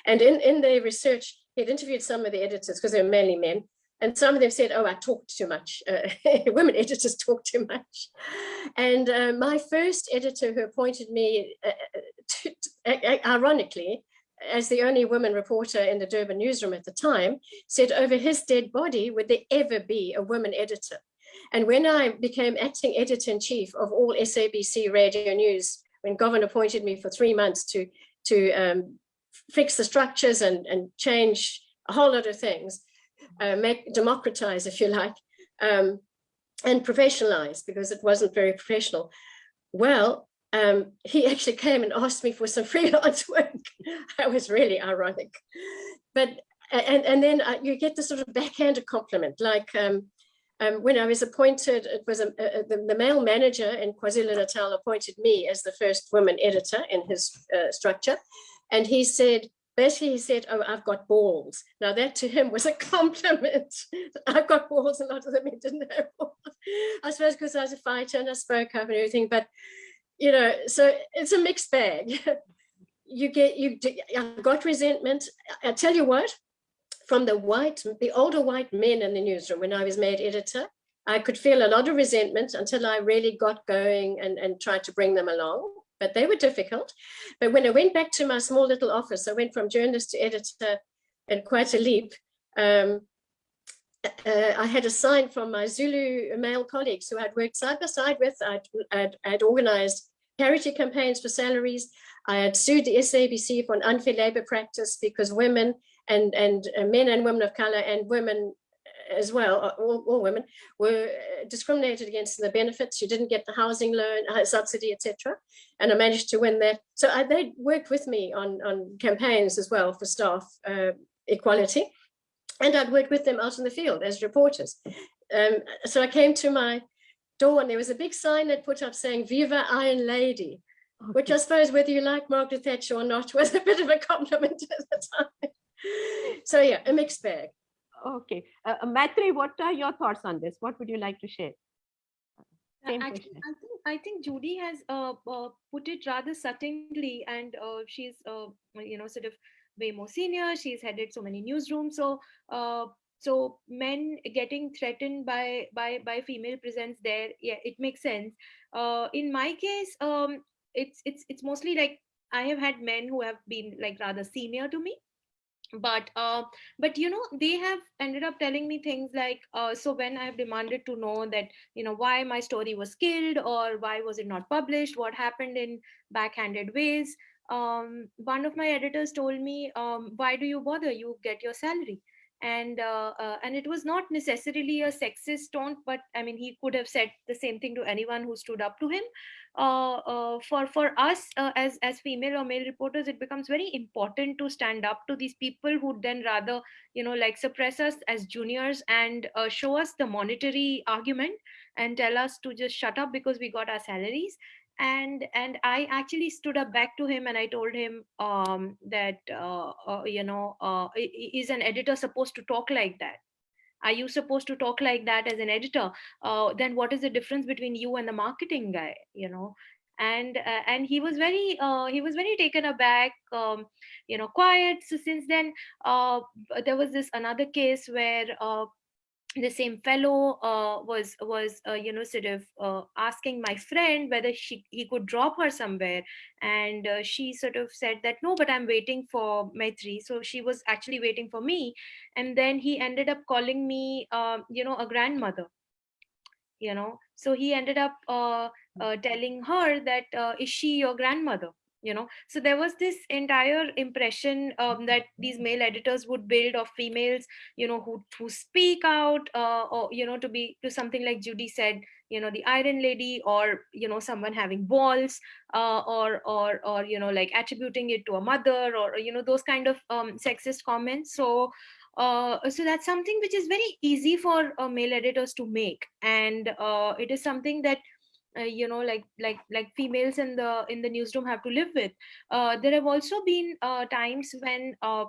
And in, in their research, he had interviewed some of the editors because they were mainly men. And some of them said, oh, I talked too much. Uh, *laughs* women editors talk too much. And uh, my first editor who appointed me, uh, *laughs* ironically, as the only woman reporter in the Durban newsroom at the time, said over his dead body, would there ever be a woman editor? And when I became acting editor in chief of all SABC radio news, when Govin appointed me for three months to, to um, fix the structures and, and change a whole lot of things, uh, make democratize, if you like, um, and professionalize because it wasn't very professional. Well, um, he actually came and asked me for some *laughs* freelance work. that was really ironic. But and and then uh, you get the sort of backhanded compliment, like um, um, when I was appointed, it was a, a, the, the male manager in KwaZulu Natal appointed me as the first woman editor in his uh, structure, and he said. Basically, he said, "Oh, I've got balls." Now, that to him was a *laughs* compliment. I've got balls, a lot of them didn't have balls. *laughs* I suppose because I was a fighter and I spoke up and everything, but you know, so it's a mixed bag. *laughs* you get you I got resentment. I tell you what, from the white, the older white men in the newsroom when I was made editor, I could feel a lot of resentment until I really got going and, and tried to bring them along. but they were difficult. But when I went back to my small little office, I went from journalist to editor and quite a leap. Um, uh, I had a sign from my Zulu male colleagues who I'd worked side by side with. I'd, I'd, I'd organized parity campaigns for salaries. I had sued the SABC for an unfair labor practice because women and, and uh, men and women of color and women as well, uh, all, all women, were uh, discriminated against in the benefits. You didn't get the housing loan, uh, subsidy, etc. And I managed to win that. So I, they worked with me on, on campaigns as well for staff uh, equality. And I'd worked with them out in the field as reporters. Um, so I came to my door and there was a big sign that put up saying Viva Iron Lady, okay. which I suppose whether you like Margaret Thatcher or not *laughs* was a bit of a compliment at the time. So yeah, a mixed bag. Okay. Uh, uh Maitri, what are your thoughts on this? What would you like to share? Same I, think, I think I think Judy has uh, uh, put it rather subtly, and uh, she's uh, you know sort of way more senior. She's headed so many newsrooms, so uh, so men getting threatened by by by female presence there, yeah, it makes sense. Uh, in my case, um, it's it's it's mostly like I have had men who have been like rather senior to me, but uh, but you know they have ended up telling me things like uh, so when i've demanded to know that you know why my story was killed or why was it not published what happened in backhanded ways um, one of my editors told me um, why do you bother? You get your salary. And uh, uh, and it was not necessarily a sexist tone but i mean he could have said the same thing to anyone who stood up to him. Uh, uh, for for us uh, as as female or male reporters it becomes very important to stand up to these people who then rather you know like suppress us as juniors and uh, show us the monetary argument and tell us to just shut up because we got our salaries and and i actually stood up back to him and i told him um, that uh, uh, you know uh, is an editor supposed to talk like that? Are you supposed to talk like that as an editor? Uh, then what is the difference between you and the marketing guy you know? And uh, and he was very uh, he was very taken aback um, you know quiet. So since then there was this another case where the same fellow uh, was was uh, you know sort of uh, asking my friend whether she he could drop her somewhere. And uh, she sort of said that no but i'm waiting for maitri. So she was actually waiting for me. And then he ended up calling me uh, you know a grandmother you know. So he ended up uh, telling her that is she your grandmother you know. So there was this entire impression um, that these male editors would build of females you know who who speak out uh, or you know to be to something like judy said you know the iron lady or you know someone having balls uh, or or or you know like attributing it to a mother or you know those kind of um, sexist comments. So uh, so that's something which is very easy for uh, male editors to make. And uh, it is something that uh, you know like like like females in the in the newsroom have to live with. Uh, there have also been uh, times when uh,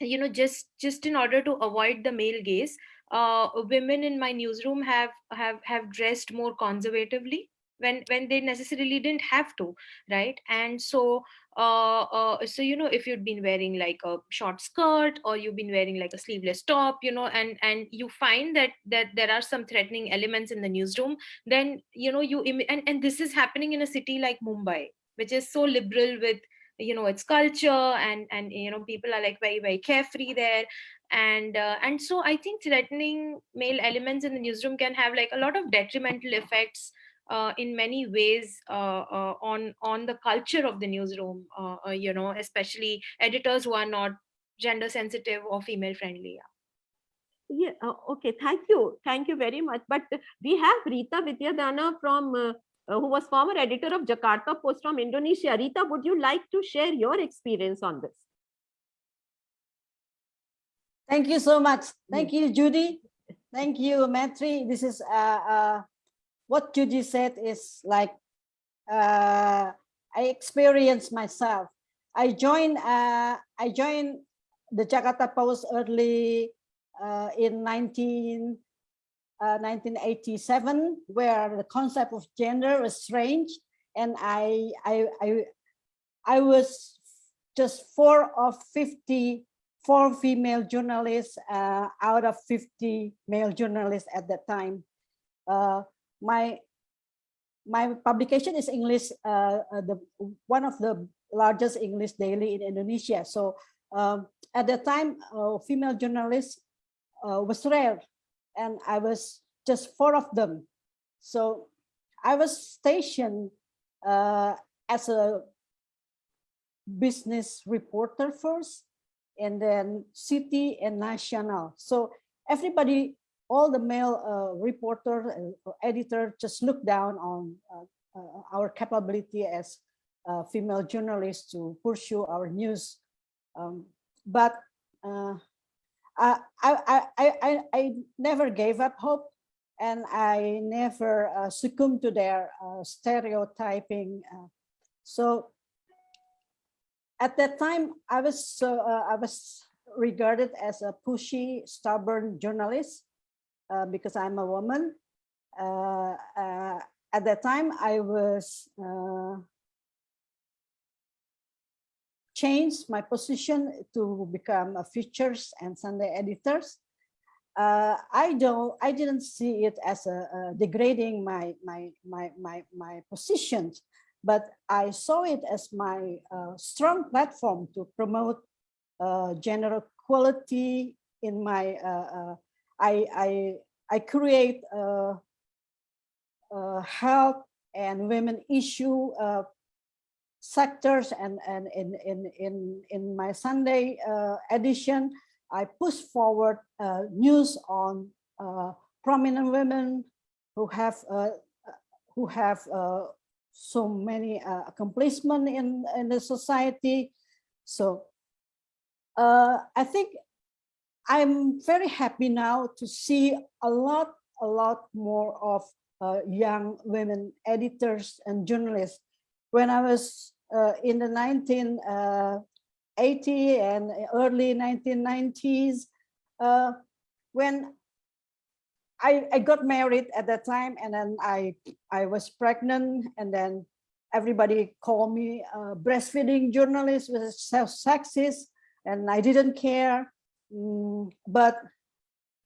you know just just in order to avoid the male gaze uh, women in my newsroom have have have dressed more conservatively when when they necessarily didn't have to right? And so uh, uh, so you know if you've been wearing like a short skirt or you've been wearing like a sleeveless top you know and and you find that that there are some threatening elements in the newsroom then you know you and, and this is happening in a city like mumbai which is so liberal with you know its culture and and you know people are like very very carefree there. And uh, and so i think threatening male elements in the newsroom can have like a lot of detrimental effects uh, in many ways uh, uh, on on the culture of the newsroom uh, uh, you know especially editors who are not gender sensitive or female friendly yeah, yeah okay thank you thank you very much but we have Rita Widiadana from who was former editor of Jakarta Post from Indonesia. Rita, would you like to share your experience on this? Thank you so much. Thank you, Judy. Thank you, Maitri. This is uh, uh, what Judy said is like uh, I experienced myself. I joined uh, I joined the Jakarta Post early uh, in 19, 1987, uh, where the concept of gender was strange, and I I I I was just four of 50 four female journalists uh, out of 50 male journalists at that time. Uh, my my publication is English, uh, uh, the one of the largest English daily in Indonesia. So um, at the time, uh, female journalists uh, was rare, and I was just four of them. So I was stationed uh, as a business reporter first, and then city and national. So everybody, all the male uh, reporter and editor just look down on uh, uh, our capability as uh, female journalists to pursue our news. Um, but uh, I, I, I, I, I never gave up hope and I never uh, succumbed to their stereotyping. so at that time, I was uh, I was regarded as a pushy, stubborn journalist uh, because I'm a woman. Uh, uh at that time, I was uh, changed my position to become a features and Sunday editors. Uh, I don't, I didn't see it as a, degrading my my my my my position but I saw it as my uh, strong platform to promote gender equality in my, I, I, I create uh, uh, health and women issue sectors and, and in, in, in, in my Sunday edition, I push forward news on prominent women who have who have so many uh, accomplishment in, in the society. So uh, I think I'm very happy now to see a lot, a lot more of uh, young women editors and journalists. When I was uh, in the 1980 uh, and early 1990s, uh, when I, I got married at that time and then I, I was pregnant and then everybody called me a breastfeeding journalist with self-sexist and I didn't care. Mm, but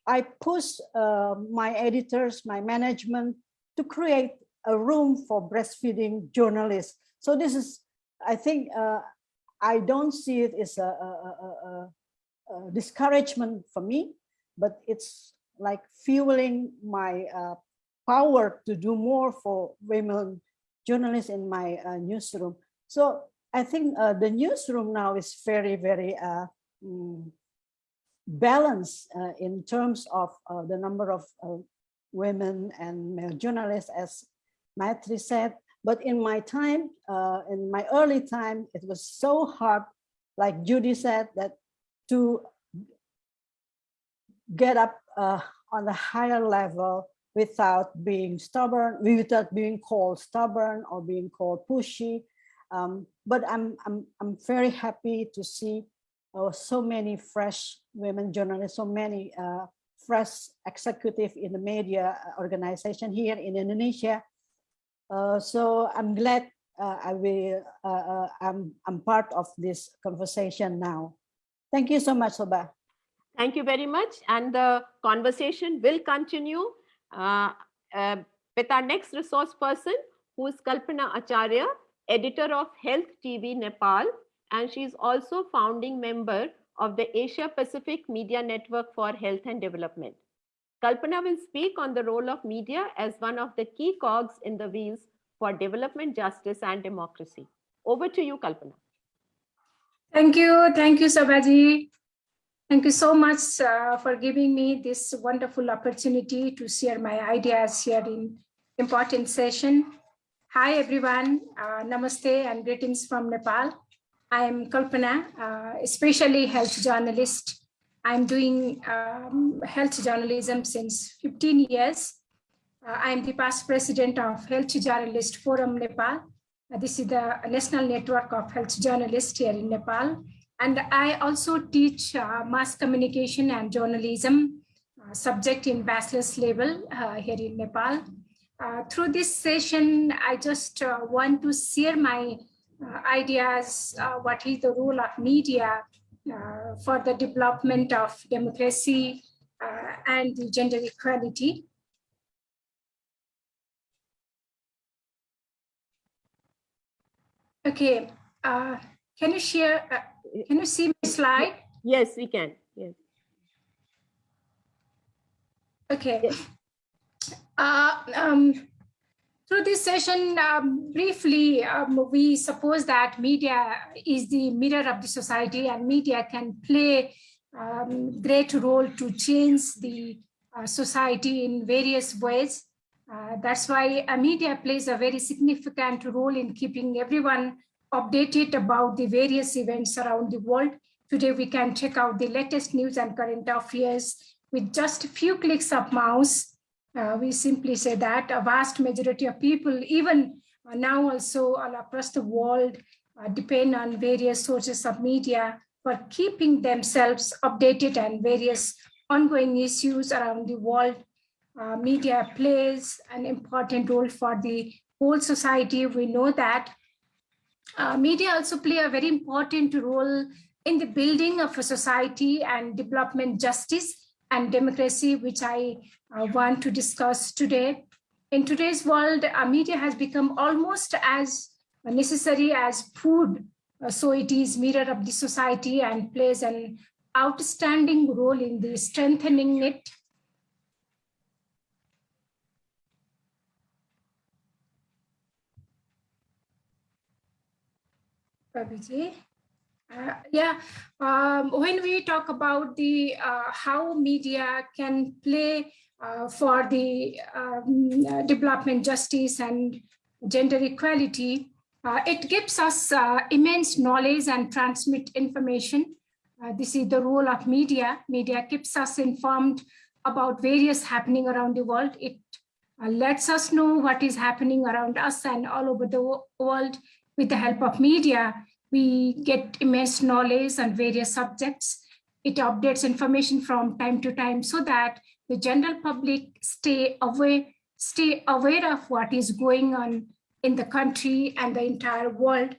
I pushed uh, my editors, my management to create a room for breastfeeding journalists. So this is, I think, uh, I don't see it as a, a, a, a discouragement for me, but it's like fueling my uh, power to do more for women journalists in my uh, newsroom. So I think uh, the newsroom now is very, very uh, balanced uh, in terms of uh, the number of women and male journalists, as Maitri said. But in my time, in my early time, it was so hard, like Judy said, that to get up uh, on a higher level without being stubborn, without being called stubborn or being called pushy. Um, but I'm, I'm, I'm very happy to see uh, so many fresh women journalists, so many uh, fresh executive in the media organization here in Indonesia. Uh, so I'm glad uh, I will, uh, uh, I'm, I'm part of this conversation now. Thank you so much, Soba. Thank you very much. And the conversation will continue uh, uh, with our next resource person, who is Kalpana Acharya, editor of Health TV Nepal. And she is also founding member of the Asia Pacific Media Network for Health and Development. Kalpana will speak on the role of media as one of the key cogs in the wheels for development, justice, and democracy. Over to you, Kalpana. Thank you. Thank you, Sabaji. Thank you so much uh, for giving me this wonderful opportunity to share my ideas here in important session. Hi, everyone. Uh, namaste and greetings from Nepal. I am Kalpana, uh, especially health journalist. I'm doing um, health journalism since 15 years. Uh, I'm the past president of Health Journalist Forum Nepal. Uh, this is the national network of health journalists here in Nepal. And I also teach mass communication and journalism subject in bachelor's level uh, here in Nepal. Uh, through this session, I just uh, want to share my ideas, what is the role of media for the development of democracy and the gender equality. Okay, uh, can you share, uh, can you see my slide? Yes, we can. Yes. Okay. Yes. Uh, um, through this session, um, briefly, um, we suppose that media is the mirror of the society and media can play um, great role to change the uh, society in various ways. Uh, that's why media plays a very significant role in keeping everyone updated about the various events around the world. Today, we can check out the latest news and current affairs with just a few clicks of mouse. Uh, we simply say that a vast majority of people, even uh, now also all across the world, uh, depend on various sources of media for keeping themselves updated and various ongoing issues around the world. Uh, media plays an important role for the whole society. We know that uh, media also play a very important role in the building of a society and development justice and democracy, which I uh, want to discuss today. In today's world, uh, media has become almost as necessary as food. Uh, so it is mirror of the society and plays an outstanding role in the strengthening it. Babiji. Uh, yeah, um, when we talk about the uh, how media can play uh, for the um, uh, development justice and gender equality, uh, it gives us uh, immense knowledge and transmit information. this is the role of media. Media keeps us informed about various happening around the world. It lets us know what is happening around us and all over the world with the help of media we get immense knowledge on various subjects. It updates information from time to time so that the general public stay aware, stay aware of what is going on in the country and the entire world.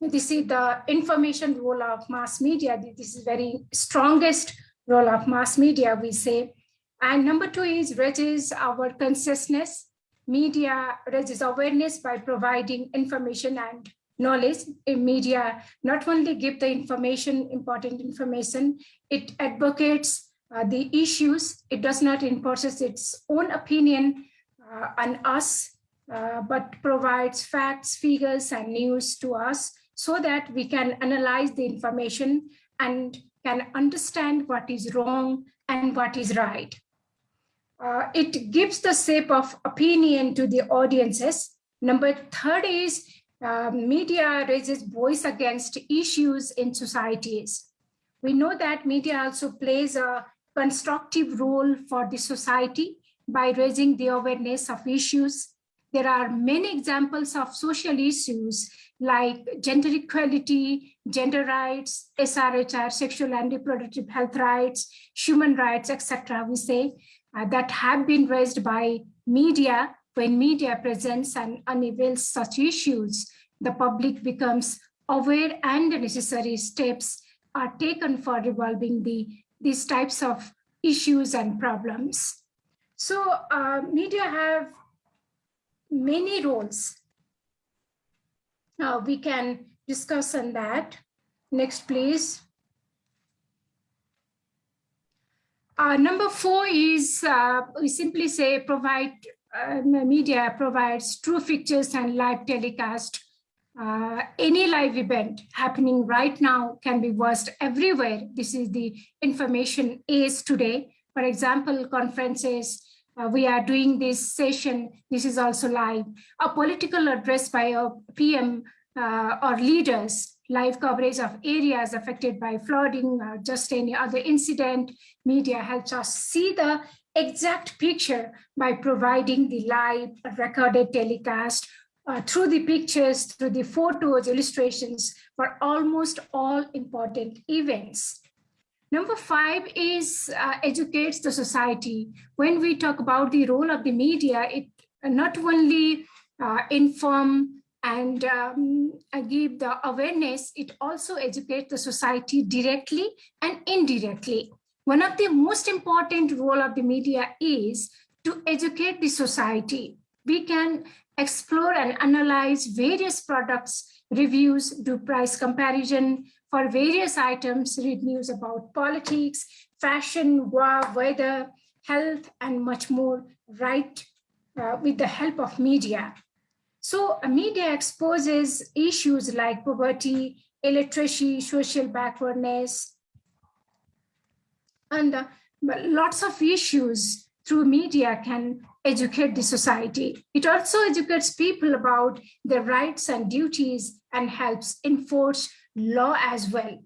This is the information role of mass media. This is very strongest role of mass media, we say. And number two is raises our consciousness. Media raises awareness by providing information and knowledge in media not only give the information, important information, it advocates uh, the issues. It does not impose its own opinion uh, on us, uh, but provides facts, figures, and news to us so that we can analyze the information and can understand what is wrong and what is right. Uh, it gives the shape of opinion to the audiences. Number third is uh, media raises voice against issues in societies. We know that media also plays a constructive role for the society by raising the awareness of issues. There are many examples of social issues like gender equality, gender rights, SRHR, sexual and reproductive health rights, human rights, etc. We say uh, that have been raised by media when media presents and unveils such issues, the public becomes aware and the necessary steps are taken for resolving the, these types of issues and problems. So uh, media have many roles. Now we can discuss on that. Next, please. Uh, number four is uh, we simply say provide uh, media provides true pictures and live telecast. Uh, any live event happening right now can be watched everywhere. This is the information is today. For example, conferences, uh, we are doing this session, this is also live. A political address by a PM uh, or leaders, live coverage of areas affected by flooding or just any other incident. Media helps us see the exact picture by providing the live recorded telecast uh, through the pictures, through the photos, illustrations for almost all important events. Number five is uh, educates the society. When we talk about the role of the media, it not only uh, inform and um, uh, give the awareness, it also educates the society directly and indirectly. One of the most important role of the media is to educate the society. We can explore and analyze various products, reviews, do price comparison for various items, read news about politics, fashion, war, weather, health, and much more, right uh, with the help of media. So media exposes issues like poverty, illiteracy, social backwardness, and uh, lots of issues through media can educate the society. It also educates people about their rights and duties and helps enforce law as well.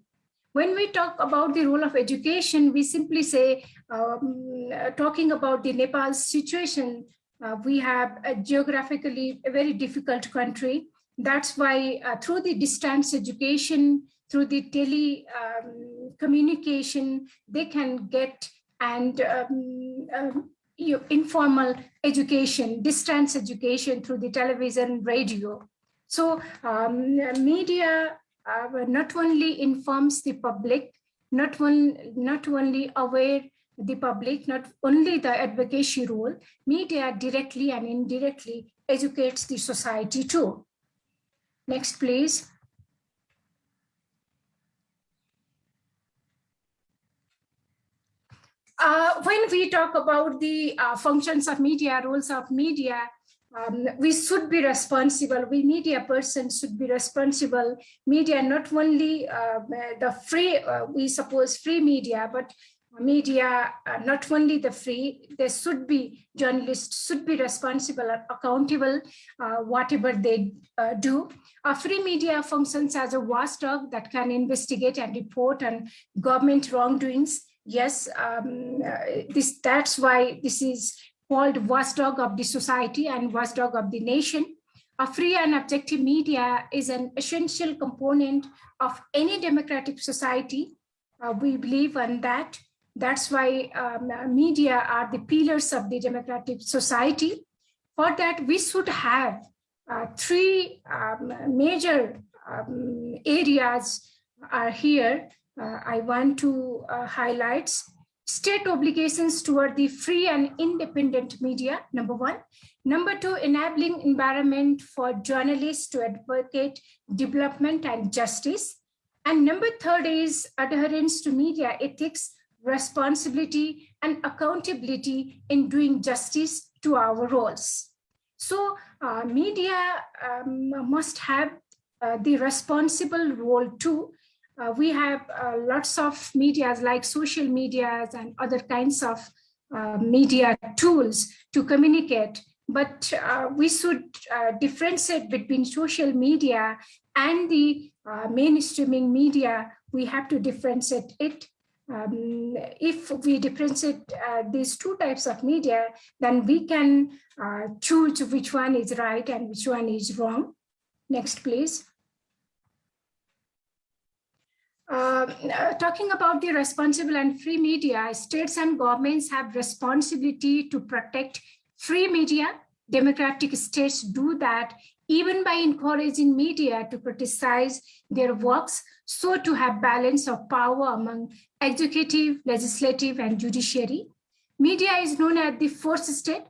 When we talk about the role of education, we simply say, um, talking about the Nepal situation, uh, we have a geographically a very difficult country. That's why uh, through the distance education, through the tele um, communication, they can get and um, um, informal education, distance education through the television, radio. So um, media uh, not only informs the public, not, one, not only aware the public, not only the advocacy role, media directly and indirectly educates the society too. Next, please. Uh, when we talk about the uh, functions of media, roles of media, um, we should be responsible. We media persons should be responsible. Media, not only uh, the free, uh, we suppose free media, but media, uh, not only the free, there should be journalists should be responsible and accountable uh, whatever they do. A free media functions as a watchdog that can investigate and report on government wrongdoings. Yes, um, uh, this that's why this is called watchdog of the society and watchdog of the nation. A free and objective media is an essential component of any democratic society. Uh, we believe in that. That's why um, media are the pillars of the democratic society. For that, we should have uh, three um, major um, areas are here. Uh, I want to uh, highlight state obligations toward the free and independent media, number one. Number two, enabling environment for journalists to advocate development and justice. And number third is adherence to media ethics, responsibility, and accountability in doing justice to our roles. So uh, media um, must have uh, the responsible role too uh, we have uh, lots of medias like social medias and other kinds of uh, media tools to communicate, but uh, we should uh, differentiate between social media and the uh, mainstreaming media. We have to differentiate it. Um, if we differentiate these two types of media, then we can choose which one is right and which one is wrong. Next, please. Uh, uh, talking about the responsible and free media, states and governments have responsibility to protect free media. Democratic states do that even by encouraging media to criticize their works, so to have balance of power among executive, legislative, and judiciary. Media is known as the fourth estate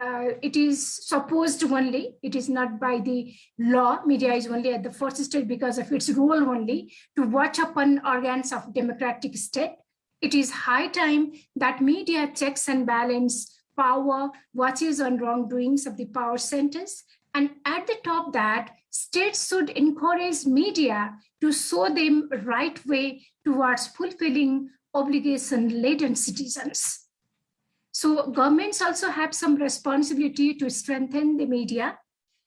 uh, it is supposed only, it is not by the law, media is only at the first state because of its role only to watch upon organs of democratic state. It is high time that media checks and balance power, watches on wrongdoings of the power centers. And at the top that states should encourage media to show them right way towards fulfilling obligation-laden citizens. So governments also have some responsibility to strengthen the media.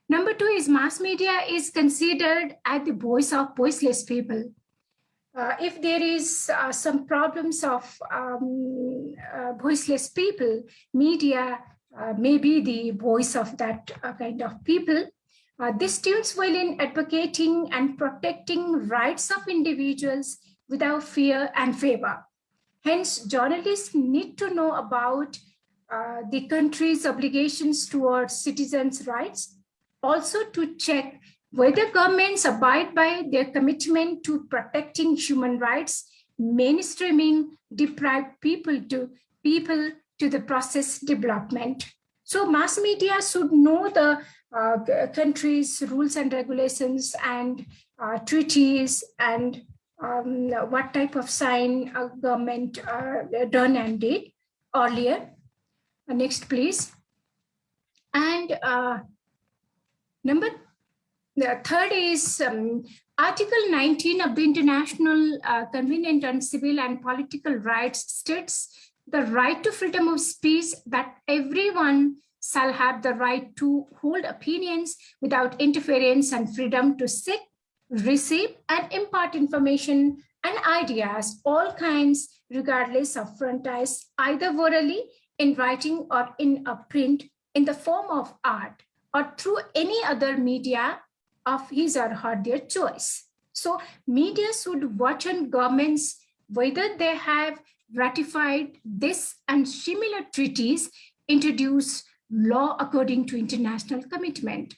Number two is mass media is considered as the voice of voiceless people. Uh, if there is uh, some problems of um, uh, voiceless people, media uh, may be the voice of that uh, kind of people. Uh, this tunes well in advocating and protecting rights of individuals without fear and favor. Hence, journalists need to know about uh, the country's obligations towards citizens' rights, also to check whether governments abide by their commitment to protecting human rights, mainstreaming deprived people to people to the process development. So mass media should know the uh, country's rules and regulations and uh, treaties and um, what type of sign a government uh, done and did earlier. Uh, next, please. And uh, number the third is um, Article 19 of the International uh, Covenant on Civil and Political Rights states the right to freedom of speech that everyone shall have the right to hold opinions without interference and freedom to seek, receive, and impart information and ideas, all kinds, regardless of frontiers, either orally, in writing, or in a print, in the form of art, or through any other media of his or her their choice. So media should watch on governments whether they have ratified this and similar treaties introduce law according to international commitment.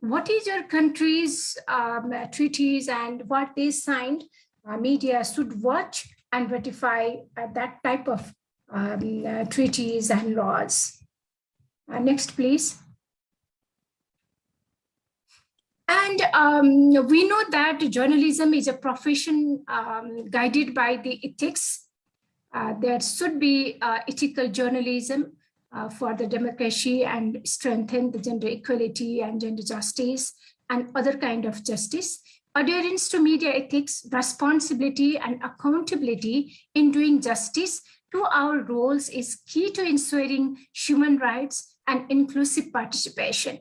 What is your country's um, treaties and what they signed? Uh, media should watch and ratify uh, that type of um, uh, treaties and laws. Uh, next, please. And um, we know that journalism is a profession um, guided by the ethics. Uh, there should be uh, ethical journalism uh, for the democracy and strengthen the gender equality and gender justice and other kind of justice. Adherence to media ethics, responsibility and accountability in doing justice to our roles is key to ensuring human rights and inclusive participation.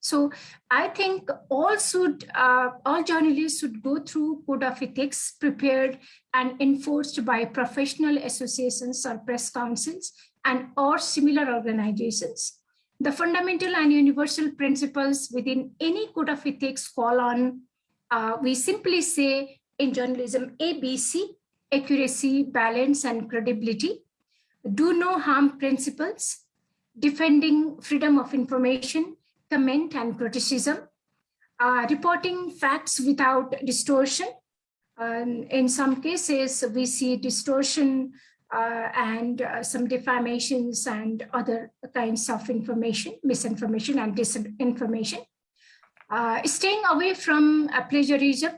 So I think all should, uh, all journalists should go through code of ethics prepared and enforced by professional associations or press councils and or similar organizations. The fundamental and universal principles within any code of ethics call on, uh, we simply say in journalism, ABC, accuracy, balance, and credibility. Do no harm principles, defending freedom of information, comment and criticism, uh, reporting facts without distortion. Um, in some cases, we see distortion uh, and uh, some defamations and other kinds of information, misinformation and disinformation. Uh, staying away from plagiarism,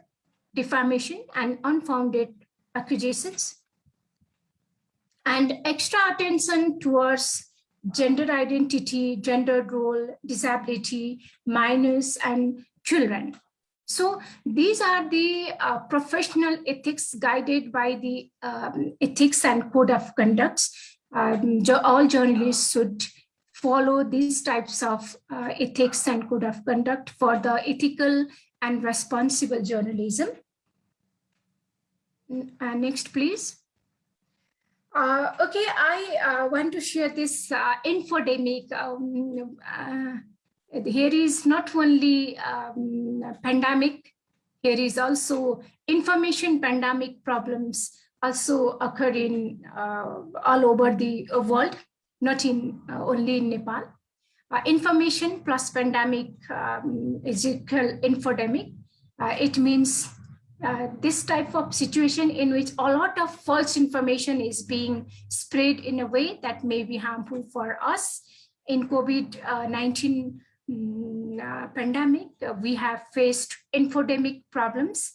defamation and unfounded accusations. And extra attention towards gender identity, gender role, disability, minors, and children. So these are the uh, professional ethics guided by the um, ethics and code of conducts. Um, all journalists should follow these types of uh, ethics and code of conduct for the ethical and responsible journalism. Uh, next, please. Uh, okay, I uh, want to share this uh, infodemic. Um, here is not only um, pandemic, here is also information pandemic problems also occurring uh, all over the world, not in uh, only in Nepal. information plus pandemic um, is equal infodemic. it means uh, this type of situation in which a lot of false information is being spread in a way that may be harmful for us. In COVID-19 mm, uh, pandemic, uh, we have faced infodemic problems.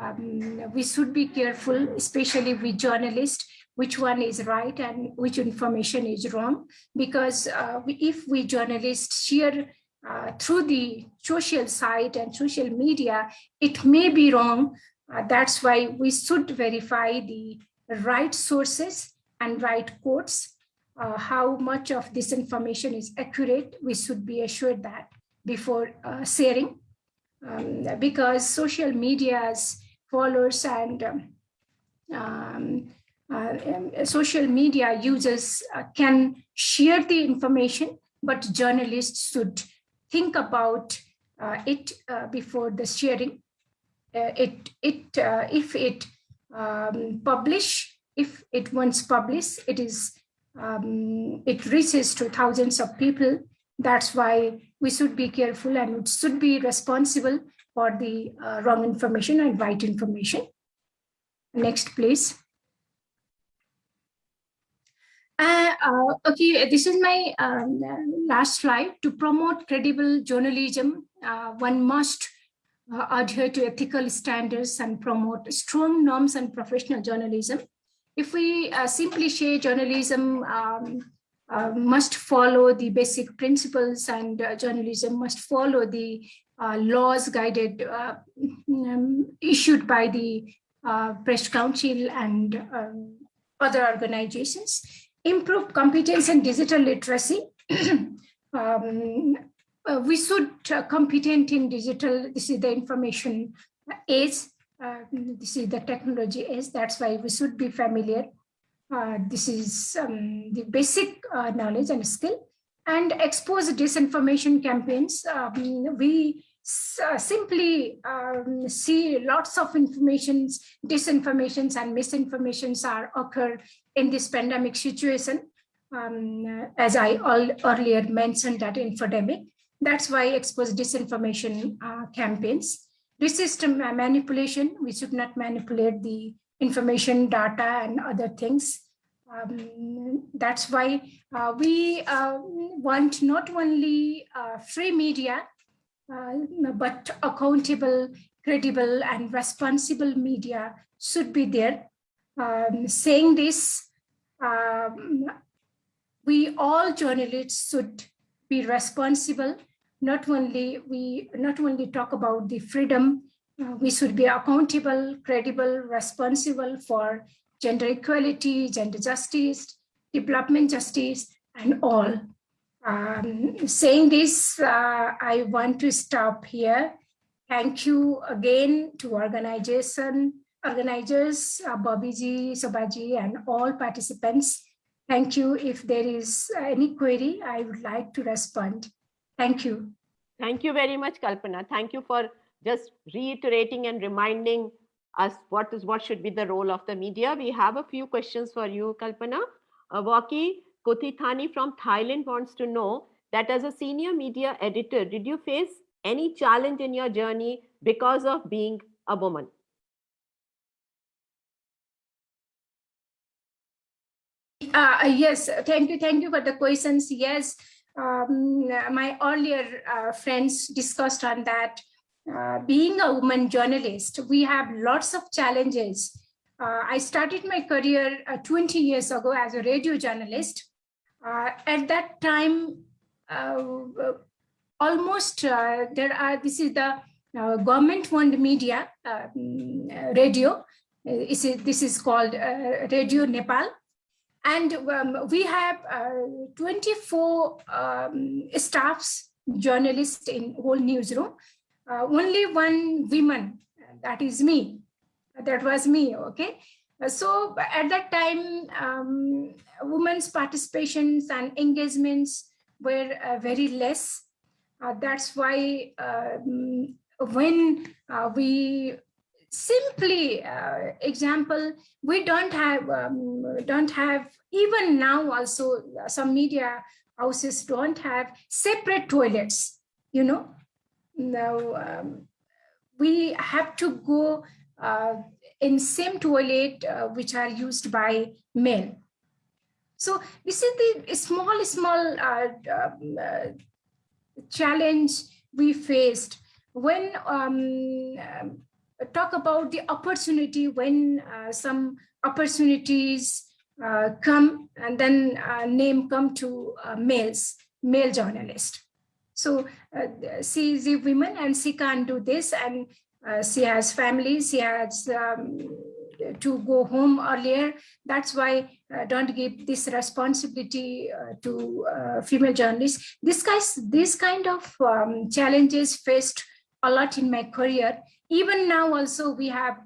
Um, we should be careful, especially with journalists, which one is right and which information is wrong. Because uh, we, if we journalists share uh, through the social site and social media, it may be wrong. That's why we should verify the right sources and right quotes. Uh, how much of this information is accurate, we should be assured that before uh, sharing. Um, because social media's followers and um, um, uh, um, social media users uh, can share the information, but journalists should think about uh, it uh, before the sharing. It it if it um, publish if it once published, it is um, it reaches to thousands of people. That's why we should be careful and we should be responsible for the uh, wrong information and right information. Next, please. Uh, uh, okay, this is my um, last slide. To promote credible journalism, uh, one must uh, adhere to ethical standards and promote strong norms and professional journalism. If we uh, simply say journalism um, uh, must follow the basic principles and uh, journalism must follow the uh, laws guided uh, um, issued by the uh, Press Council and um, other organizations, improve competence and digital literacy. *clears throat* um, we should competent in digital, this is the information age, uh, this is the technology is that's why we should be familiar. Uh, this is um, the basic uh, knowledge and skill and expose disinformation campaigns. Um, we uh, simply um, see lots of informations, disinformations and misinformations are occur in this pandemic situation. Um, as I all earlier mentioned that infodemic, that's why expose disinformation uh, campaigns. Ma- manipulation, we should not manipulate the information, data, and other things. Um, that's why uh, we uh, want not only uh, free media, uh, but accountable, credible, and responsible media should be there. Um, saying this, um, we all journalists should be responsible. Not only we not only talk about the freedom, uh, we should be accountable, credible, responsible for gender equality, gender justice, development justice, and all. Um, saying this, uh, I want to stop here. Thank you again to organization, organizers, uh, Bobby Sobaji, and all participants. Thank you. If there is any query, I would like to respond. Thank you. Thank you very much, Kalpana. Thank you for just reiterating and reminding us what is what should be the role of the media. We have a few questions for you, Kalpana. Uh, Waki Kotithani from Thailand wants to know that as a senior media editor, did you face any challenge in your journey because of being a woman? Uh, yes, thank you. Thank you for the questions. Yes, um, my earlier uh, friends discussed on that. Uh, being a woman journalist, we have lots of challenges. Uh, I started my career uh, 20 years ago as a radio journalist. Uh, at that time, uh, almost there are, this is the uh, government-owned media, mm, radio. This is, called Radio Nepal. And um, we have uh, 24 um, staffs, journalists in whole newsroom. Uh, only one woman, that is me. That was me, okay? So at that time, um, women's participations and engagements were uh, very less. Uh, that's why um, when uh, we simply uh, example we don't have um, don't have even now also some media houses don't have separate toilets you know? Now um, we have to go uh, in same toilet uh, which are used by men. So this is the small small uh, um, uh, challenge we faced when um, talk about the opportunity when uh, some opportunities uh, come and then uh, name come to uh, males, male journalist. So uh, she is a woman and she can't do this and uh, she has family, she has um, to go home earlier. That's why uh, don't give this responsibility uh, to uh, female journalists. This guys, this kind of um, challenges faced a lot in my career even now also we have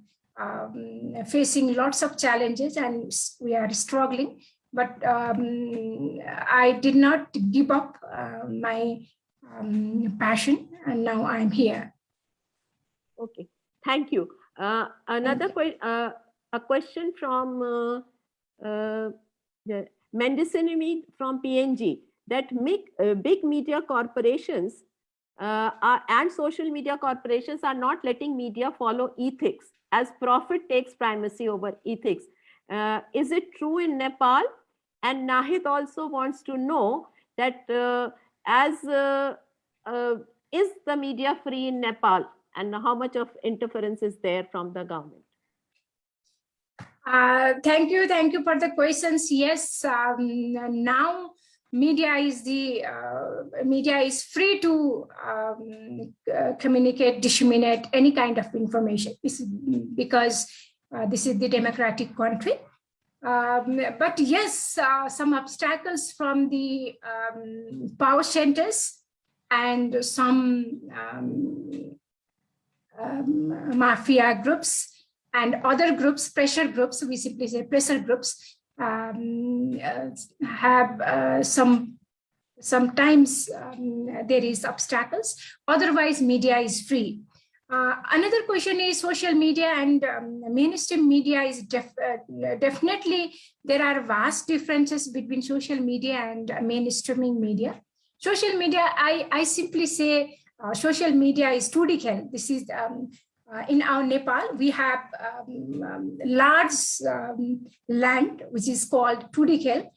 um, facing lots of challenges and we are struggling. But um, i did not give up uh, my um, passion and now i'm here. Okay, thank you. Uh, another uh, a question from uh, uh, the from PNG that make, uh, big media corporations uh, and social media corporations are not letting media follow ethics as profit takes primacy over ethics. Uh, is it true in Nepal? And Nahid also wants to know that uh, as uh, uh, is the media free in Nepal and how much of interference is there from the government? Uh, thank you, thank you for the questions. Yes, um, now media is the uh, media is free to um, uh, communicate, disseminate any kind of information. Because uh, this is the democratic country. Um, but yes, uh, some obstacles from the um, power centers and some um, um, mafia groups and other groups, pressure groups, we simply say pressure groups, um, uh, have uh, some, sometimes um, there is obstacles, otherwise media is free. Uh, another question is social media and um, mainstream media is def uh, definitely there are vast differences between social media and mainstreaming media. Social media, I, I simply say uh, social media is 2D This is um, uh, in our Nepal, we have um, um, large um, land, which is called Tundikhel.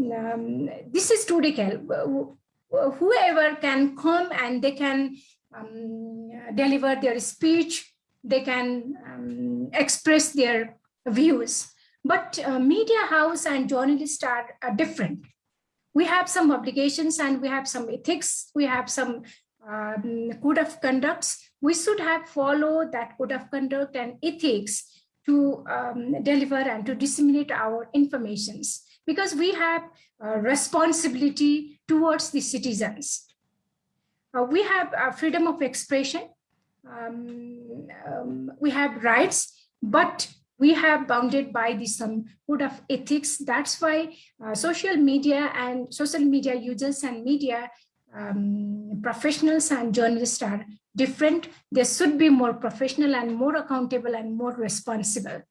Um, this is Tundikhel. Whoever can come and they can um, deliver their speech, they can um, express their views. But uh, media house and journalists are, are different. We have some obligations and we have some ethics, we have some code of conducts we should have followed that code of conduct and ethics to um, deliver and to disseminate our informations because we have a responsibility towards the citizens. Uh, we have uh, freedom of expression, um, um, we have rights, but we have bounded by the some code of ethics. That's why uh, social media and social media users and media um, professionals and journalists are different. They should be more professional and more accountable and more responsible.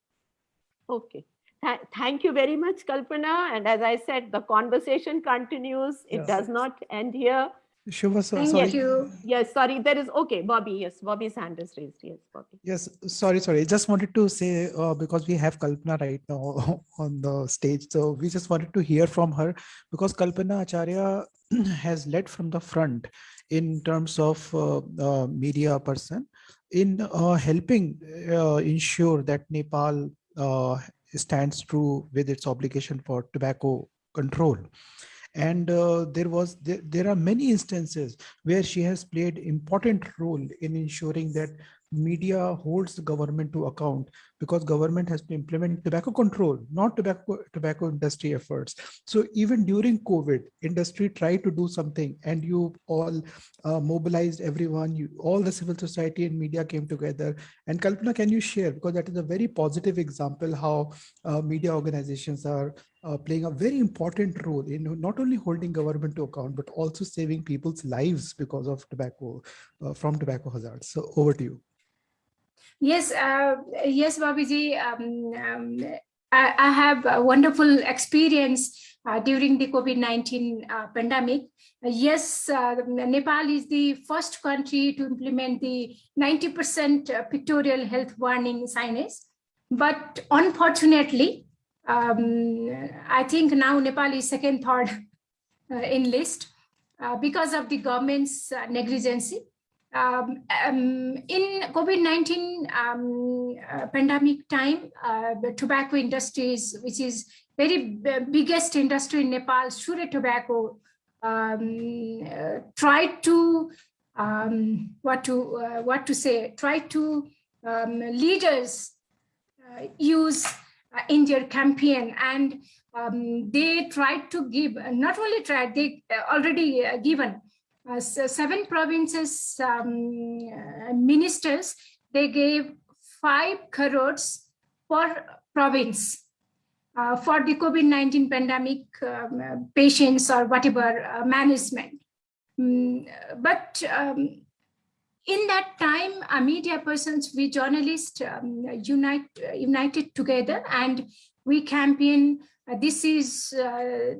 Okay. Th thank you very much, Kalpana. And as I said, the conversation continues. It Yes. does not end here. Shiva, so, Thank sorry. you. Yes, sorry, there is, okay, Bobby, yes, Bobby's hand is raised. Yes, Bobby. Yes, sorry, sorry. I just wanted to say, uh, because we have Kalpana right now *laughs* on the stage. So we just wanted to hear from her because Kalpana Acharya *clears throat* has led from the front in terms of uh, media person in uh, helping uh, ensure that Nepal uh, stands true with its obligation for tobacco control. And uh, there was there, there are many instances where she has played important role in ensuring that media holds the government to account because government has to implement tobacco control, not tobacco tobacco industry efforts. So even during COVID, industry tried to do something and you all uh, mobilized everyone, you, all the civil society and media came together. And Kalpana, can you share, because that is a very positive example how uh, media organizations are uh, playing a very important role in not only holding government to account, but also saving people's lives because of tobacco, uh, from tobacco hazards. So over to you. Yes, uh, yes, Babiji. Um, um, I, I, have a wonderful experience uh, during the COVID-19 uh, pandemic. yes, uh, Nepal is the first country to implement the 90% uh, pictorial health warning signage. But unfortunately, um, I think now Nepal is second, third uh, in list because of the government's negligence um, um, in COVID-19 um, uh, pandemic time, uh, the tobacco industries, which is very biggest industry in Nepal, Surya Tobacco, um, uh, tried to um, what to uh, what to say, tried to um, leaders uh, use uh, in their campaign. And they tried to give, not only tried, they already given uh, seven provinces um, uh, ministers, they gave five crores per province uh, for the COVID-19 pandemic um, patients or whatever uh, management. Mm, but um, in that time, uh, media persons, we journalists um, unite, united together and we campaign, this is uh,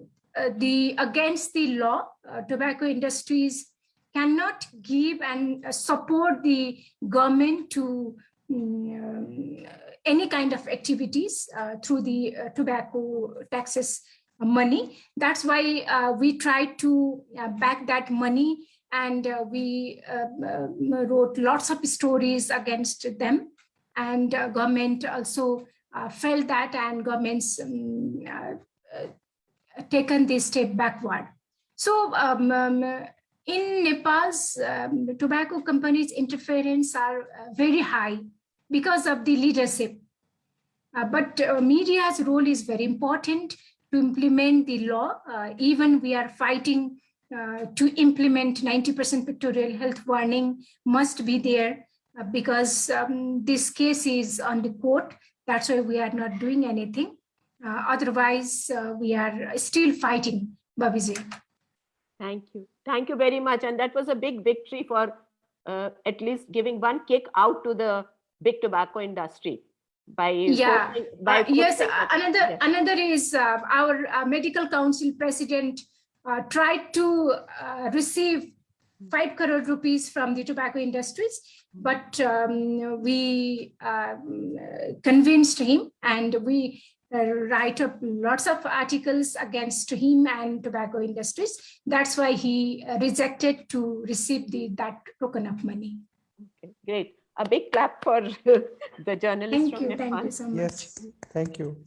the against the law, uh, tobacco industries cannot give and uh, support the government to um, any kind of activities through the tobacco taxes money. That's why uh, we tried to uh, back that money and uh, we uh, uh, wrote lots of stories against them. And uh, government also felt that and governments um, taken this step backward. So um, um, in Nepal's um, tobacco companies interference are very high because of the leadership. Uh, but uh, media's role is very important to implement the law. Uh, even we are fighting uh, to implement 90% pictorial health warning must be there uh, because um, this case is on the court. That's why we are not doing anything. Uh, otherwise, we are still fighting, Babiji. Thank you. Thank you very much. And that was a big victory for at least giving one kick out to the big tobacco industry by yeah forcing- by uh, yes uh, another Yes. another is uh, our uh, medical council president uh, tried to uh, receive 5 crore rupees from the tobacco industries but um, we convinced him and we uh, write up lots of articles against him and tobacco industries that's why he uh, rejected to receive the that token of money Okay, Great. A big clap for *laughs* the journalist thank from you thank you so much Yes, thank you.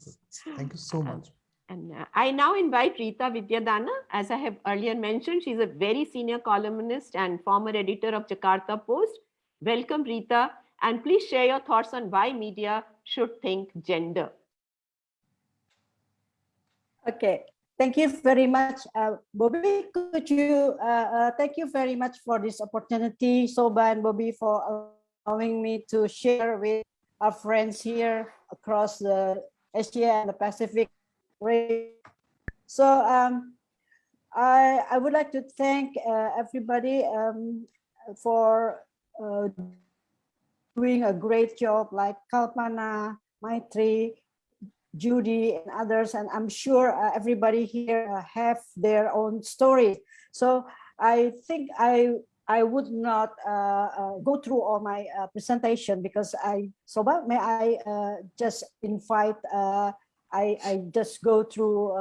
Thank you so much. And uh, I now invite Rita Widiadana. As I have earlier mentioned, she's a very senior columnist and former editor of Jakarta Post. Welcome, Rita. And please share your thoughts on why media should think gender. Okay, thank you very much, uh, Bobby. Could you uh, uh, thank you very much for this opportunity, Soba and Bobby, for allowing me to share with our friends here across the Asia and the Pacific. region. So um, I I would like to thank uh, everybody um, for uh, doing a great job, like Kalpana, Maitri, Judy and others, and I'm sure uh, everybody here uh, have their own story. So I think I I would not uh, uh, go through all my uh, presentation because I so but may I uh, just invite I I just go through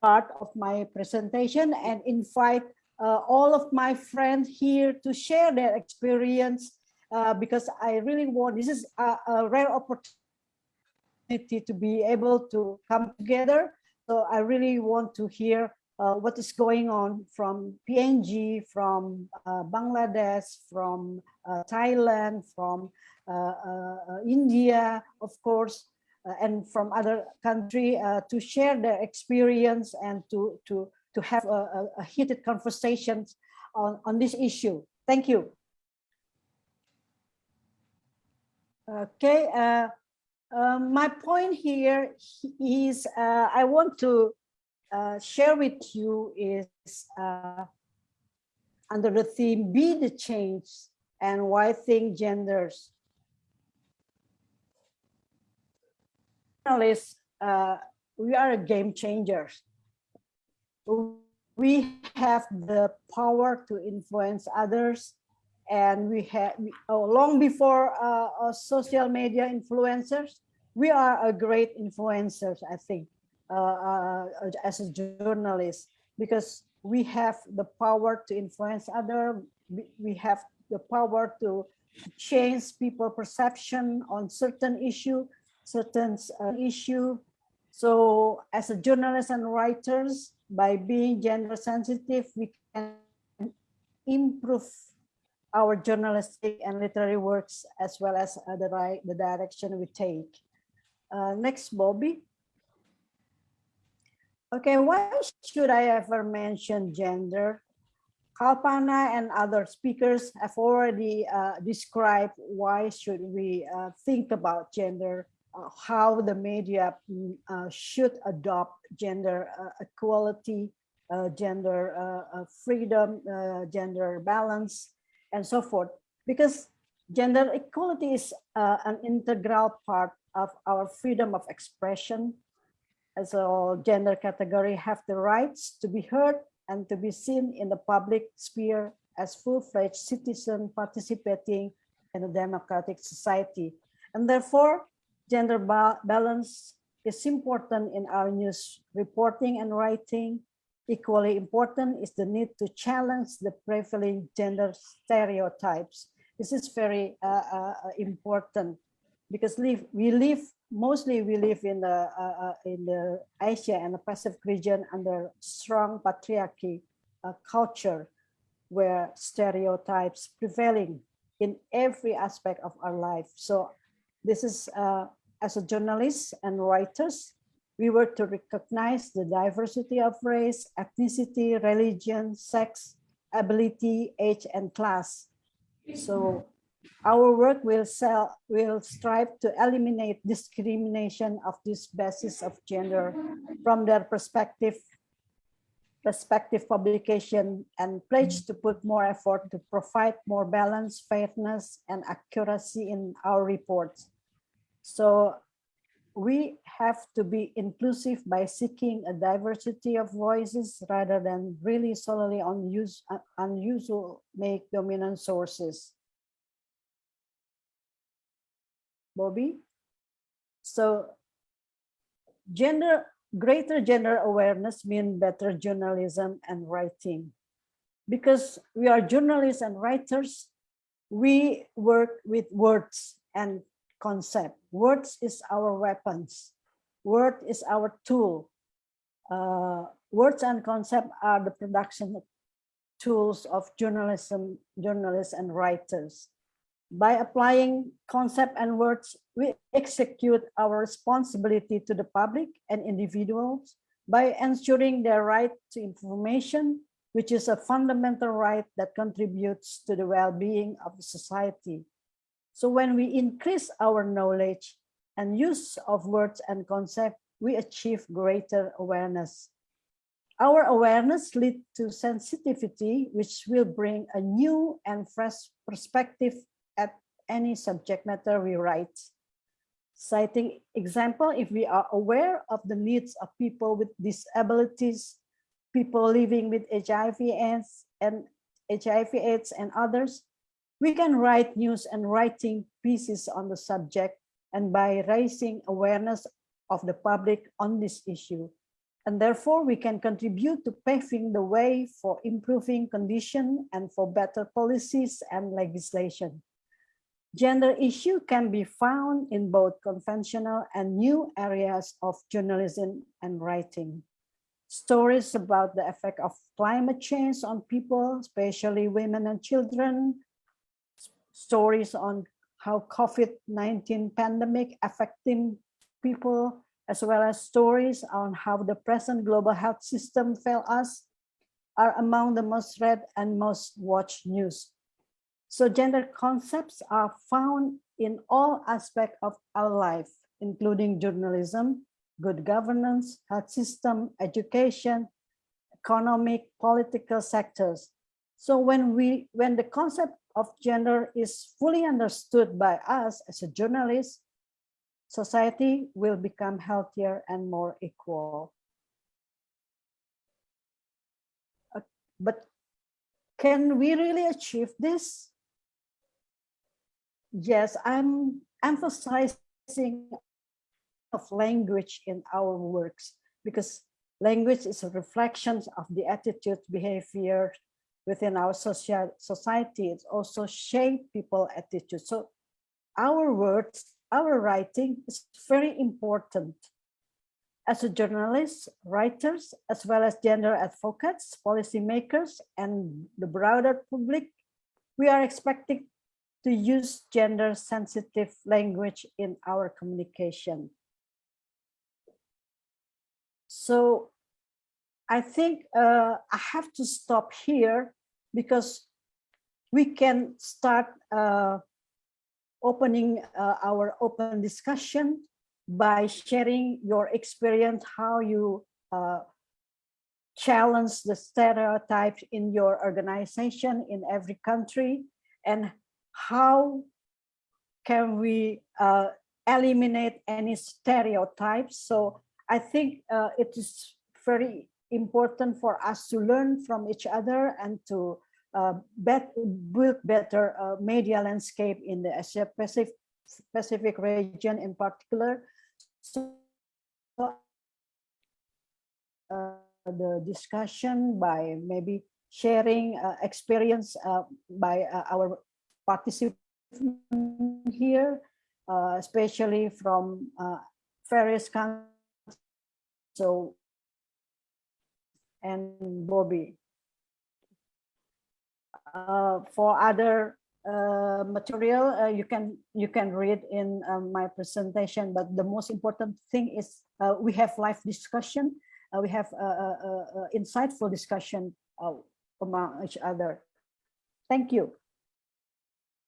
part of my presentation and invite all of my friends here to share their experience because I really want this is a, a rare opportunity opportunity to be able to come together. So I really want to hear uh, what is going on from PNG, from uh, Bangladesh, from uh, Thailand, from uh, uh, India, of course, uh, and from other country to share their experience and to to to have a, a, a heated conversations on on this issue. Thank you. Okay. Um, my point here is uh, I want to uh, share with you is uh, under the theme be the change and why think genders. Journalists, uh, we are a game changers. We have the power to influence others and we had oh, long before uh, uh, social media influencers we are a great influencers i think uh, uh, as a journalist because we have the power to influence other we, we have the power to change people perception on certain issue certain uh, issue. So as a journalist and writers by being gender sensitive we can improve our journalistic and literary works as well as uh, the right the direction we take. Uh, next, Bobby. Okay, why should I ever mention gender? Kalpana and other speakers have already uh, described why should we uh, think about gender, uh, how the media mm, uh, should adopt gender equality, gender freedom, gender balance, and so forth, because gender equality is uh, an integral part of our freedom of expression. As a gender category have the rights to be heard and to be seen in the public sphere as full-fledged citizen participating in a democratic society. And therefore, gender ba balance is important in our news reporting and writing. Equally important is the need to challenge the prevailing gender stereotypes. This is very uh, uh, important because live, we live mostly we live in the uh, uh, in the Asia and the Pacific region under strong patriarchy uh, culture where stereotypes prevailing in every aspect of our life. So this is uh, as a journalist and writers, we were to recognize the diversity of race, ethnicity, religion, sex, ability, age, and class. So our work will sell, will strive to eliminate discrimination of this basis of gender from their perspective respective publication and pledge to put more effort to provide more balance, fairness, and accuracy in our reports. So we have to be inclusive by seeking a diversity of voices rather than really solely on use, unusual make dominant sources. Bobby? So gender, greater gender awareness mean better journalism and writing. Because we are journalists and writers, we work with words and concept. Words is our weapons. Word is our tool. Uh, words and concept are the production tools of journalism, journalists and writers. By applying concept and words, we execute our responsibility to the public and individuals by ensuring their right to information, which is a fundamental right that contributes to the well-being of society. So when we increase our knowledge and use of words and concepts, we achieve greater awareness. Our awareness leads to sensitivity, which will bring a new and fresh perspective at any subject matter we write. Citing example, if we are aware of the needs of people with disabilities, people living with HIV AIDS and HIV AIDS and others, we can write news and writing pieces on the subject and by raising awareness of the public on this issue. And therefore, we can contribute to paving the way for improving condition and for better policies and legislation. Gender issue can be found in both conventional and new areas of journalism and writing. Stories about the effect of climate change on people, especially women and children, stories on how COVID-19 pandemic affecting people, as well as stories on how the present global health system failed us, are among the most read and most watched news. So gender concepts are found in all aspects of our life, including journalism, good governance, health system, education, economic, political sectors. So when we when the concept of gender is fully understood by us as a journalist, society will become healthier and more equal. Uh, but can we really achieve this? Yes, I'm emphasizing of language in our works because language is a reflection of the attitude, behavior, within our social society, it also shape people attitude. So our words, our writing is very important. As a journalist, writers, as well as gender advocates, policymakers, and the broader public, we are expected to use gender sensitive language in our communication. So I think uh, I have to stop here because we can start uh, opening uh, our open discussion by sharing your experience, how you uh, challenge the stereotypes in your organization in every country and how can we uh, eliminate any stereotypes. So I think uh, it is very important for us to learn from each other and to uh, bet, build better uh, media landscape in the Asia Pacific, region in particular. So uh, the discussion by maybe sharing uh, experience uh, by uh, our participants here, especially from various countries. So, and Bobby. Uh, for other uh, material, uh, you can you can read in uh, my presentation. But the most important thing is uh, we have live discussion. Uh, we have uh, insightful discussion among each other. Thank you.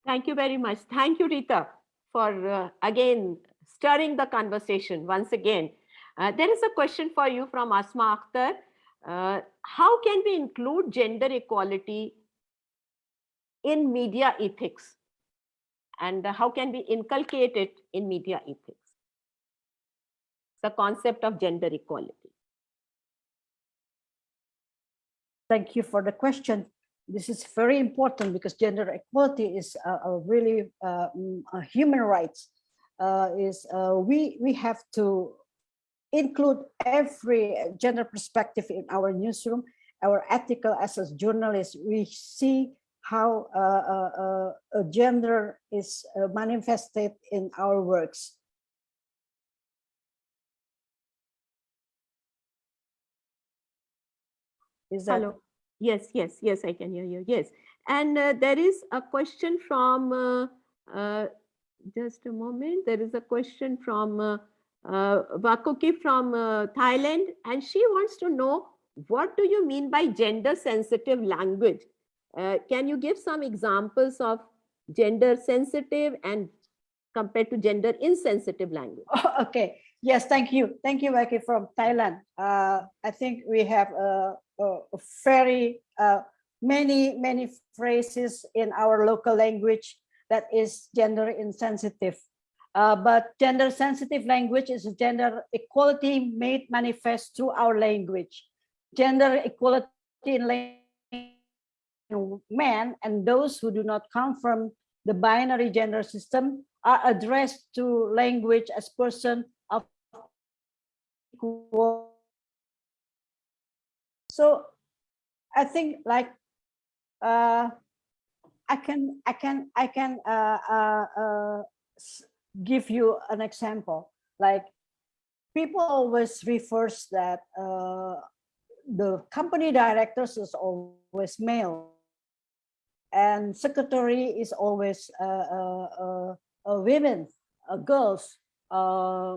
Thank you very much. Thank you, Rita, for again stirring the conversation once again. There is a question for you from Asma Akhtar. Uh, how can we include gender equality in media ethics? And how can we inculcate it in media ethics? The concept of gender equality. Thank you for the question. This is very important because gender equality is a, a really uh, mm, a human rights. Uh, is uh, we we have to include every gender perspective in our newsroom. Our ethical as a journalist, we see how uh, uh, uh, gender is uh, manifested in our works. Is that Hello. Yes, yes, yes, I can hear you. Yes. And uh, there is a question from, uh, just a moment, there is a question from uh, uh, Vakuki from uh, Thailand, and she wants to know, what do you mean by gender sensitive language? Uh, can you give some examples of gender sensitive and compared to gender insensitive language? Oh, *laughs* okay. Yes, thank you. Thank you, Becky from Thailand. Uh, I think we have a, a, a very uh, many, many phrases in our local language that is gender insensitive. Uh, but gender sensitive language is gender equality made manifest through our language. Gender equality in men and those who do not come from the binary gender system are addressed to language as person of equal. So I think like uh, I can I can I can uh, uh, uh, give you an example. Like people always refers that uh, the company directors is always male and secretary is always uh, uh, uh, uh, women, uh, girls. Uh,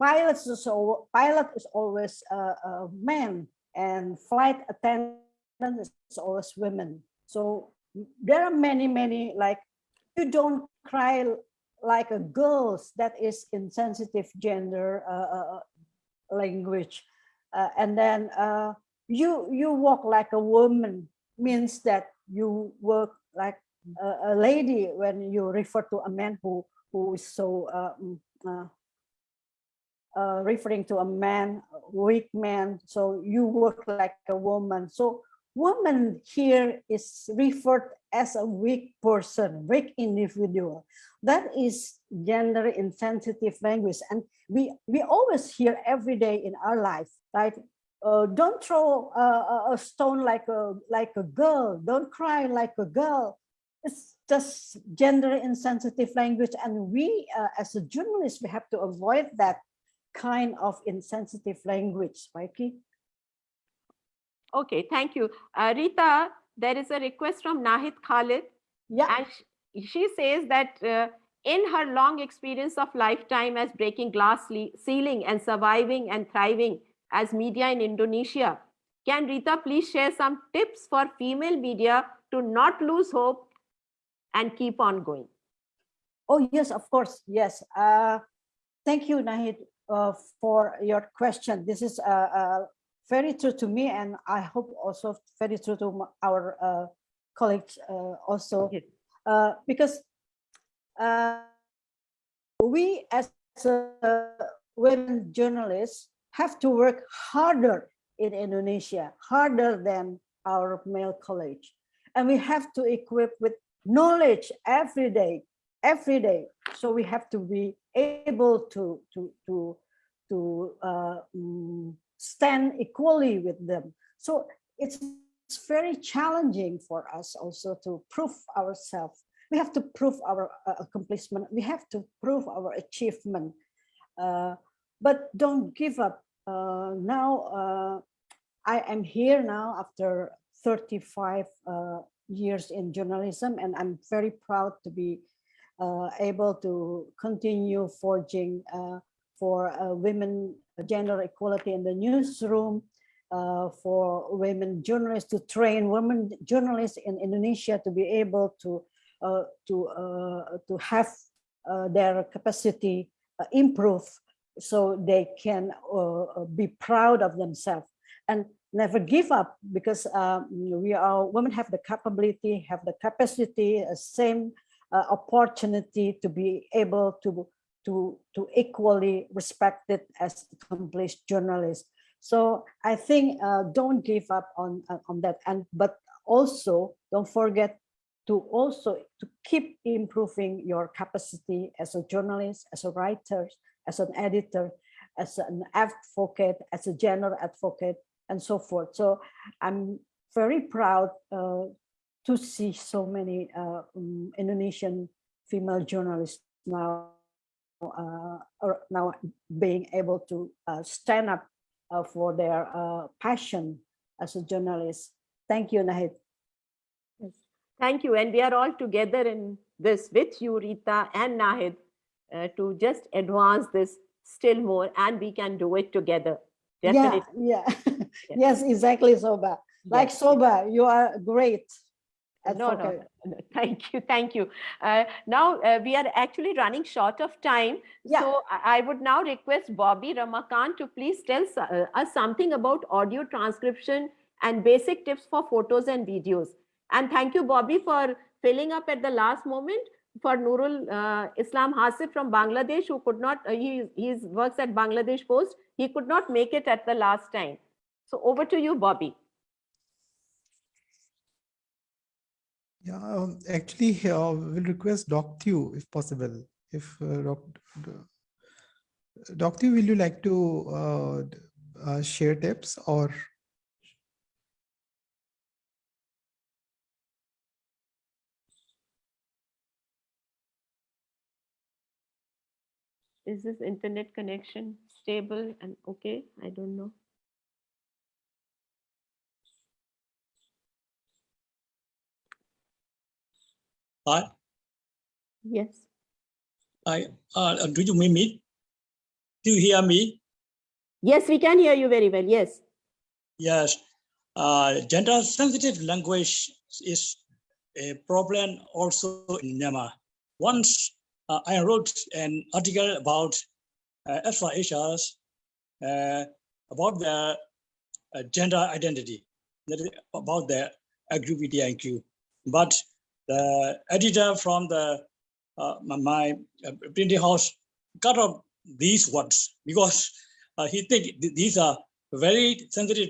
pilots is pilot is always uh, men, and flight attendant is always women. So there are many, many like you don't cry like a girls. That is insensitive gender uh, uh, language, uh, and then uh, you you walk like a woman means that you work like a, a lady when you refer to a man who who is so uh, mm, uh, uh, referring to a man weak man so you work like a woman so woman here is referred as a weak person weak individual. That is gender insensitive language. And we we always hear every day in our life right uh, don't throw a, a- stone like a like a girl. Don't cry like a girl. It's just gender insensitive language. And we uh, as a journalist we have to avoid that kind of insensitive language Mikey. Okay, thank you. Uh, Rita, there is a request from Nahid Khalid. yeah And sh- she says that uh, in her long experience of lifetime as breaking glass ceiling and surviving and thriving as media in Indonesia, can Rita please share some tips for female media to not lose hope and keep on going? Oh, yes, of course. Yes. Uh, thank you, Nahid, uh, for your question. This is uh, uh, very true to me, and I hope also very true to our uh, colleagues uh, also, uh, because uh, we as uh, women journalists have to work harder in Indonesia, harder than our male colleagues. And we have to equip with knowledge every day, every day. So we have to be able to, to, to, to uh, mm, stand equally with them. So it's, it's very challenging for us also to prove ourselves. We have to prove our uh, accomplishment. We have to prove our achievement. Uh, but don't give up. Uh, now uh, I am here now after 35 uh, years in journalism, and I'm very proud to be uh, able to continue forging for uh, women gender equality in the newsroom, uh, for women journalists to train women journalists in Indonesia to be able to uh, to uh, to have their capacity improve so they can be proud of themselves and never give up because um, we are women have the capability, have the capacity, uh, same uh, opportunity to be able to to to equally respected as accomplished journalists. So I think uh, don't give up on uh, on that, and but also don't forget to also to keep improving your capacity as a journalist, as a writer, as an editor, as an advocate, as a general advocate, and so forth. So I'm very proud uh, to see so many uh, um, Indonesian female journalists now now being able to uh, stand up uh, for their uh, passion as a journalist. Thank you, Nahid. Yes. Thank you. And we are all together in this with you, Rita and Nahid, to just advance this still more and we can do it together. Definitely. Yeah, *laughs* yeah. yes, exactly, Soba. Like Yes. Soba, you are great. No, no, advocate. *laughs* no, thank you, thank you. Uh, now uh, we are actually running short of time. Yeah. So I I would now request Bobby Ramakant to please tell uh, us something about audio transcription and basic tips for photos and videos. And thank you, Bobby, for filling up at the last moment for Nurul uh, Islam Hasib from Bangladesh, who could not, uh, he he's works at Bangladesh Post. He could not make it at the last time. So over to you, Bobby. Yeah, um, actually, uh, we'll request Doc Thew if possible. If uh, Doc, Doc will you like to uh, uh, share tips or? Is this internet connection stable and okay? I don't know. Hi, Yes. I, uh, do you mean me? Do you hear me? Yes, we can hear you very well. Yes. Yes. Uh, gender sensitive language is a problem also in Myanmar. Once uh, I wrote an article about uh, Asia's uh, about their uh, gender identity, that is about their LGBTIQ. But the editor from the uh, my, uh, printing house cut off these words because uh, he think th- these are very sensitive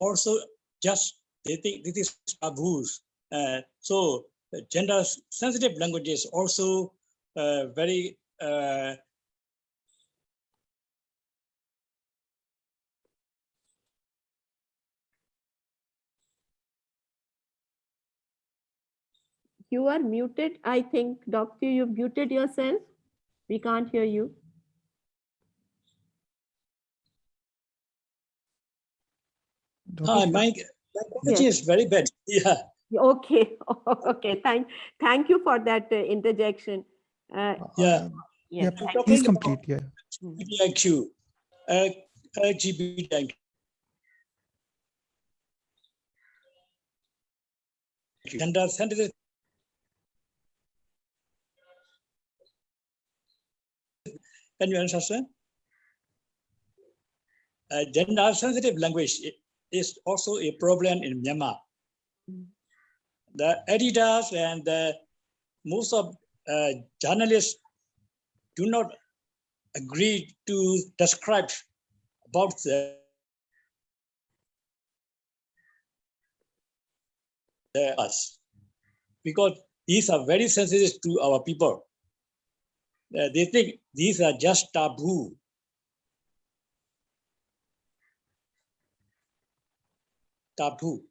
also just they think this is taboos. Uh, so the gender sensitive languages also uh, very You are muted. I think, Doctor, you muted yourself. We can't hear you. Doc is- my language is very bad. *laughs* Yeah. Okay. *laughs* Okay. Thank, thank you for that uh, interjection. Uh, Yeah. yeah, Yeah, thank pl- please you. complete, yeah. LGBTIQ, uh, LGBTIQ. Gender sensitive. Can you understand? Uh, gender sensitive language is also a problem in Myanmar. The editors and the, most of uh, journalists do not agree to describe about the, the us because these are very sensitive to our people. Uh, they think these are just taboo. Taboo.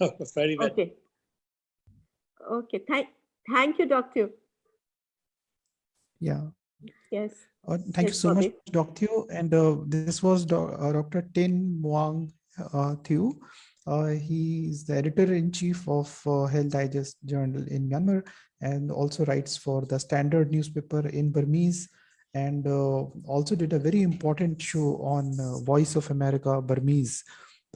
*laughs* very well. Okay. Okay, thank, thank you, Dr. Yeah. Yes. Uh, thank you Yes, so much, Dr. Thieu. And uh, this was Do- uh, Dr. Tin Maung uh, Thieu. Uh, he is the editor-in-chief of uh, Health Digest Journal in Myanmar and also writes for the Standard newspaper in Burmese and uh, also did a very important show on uh, Voice of America Burmese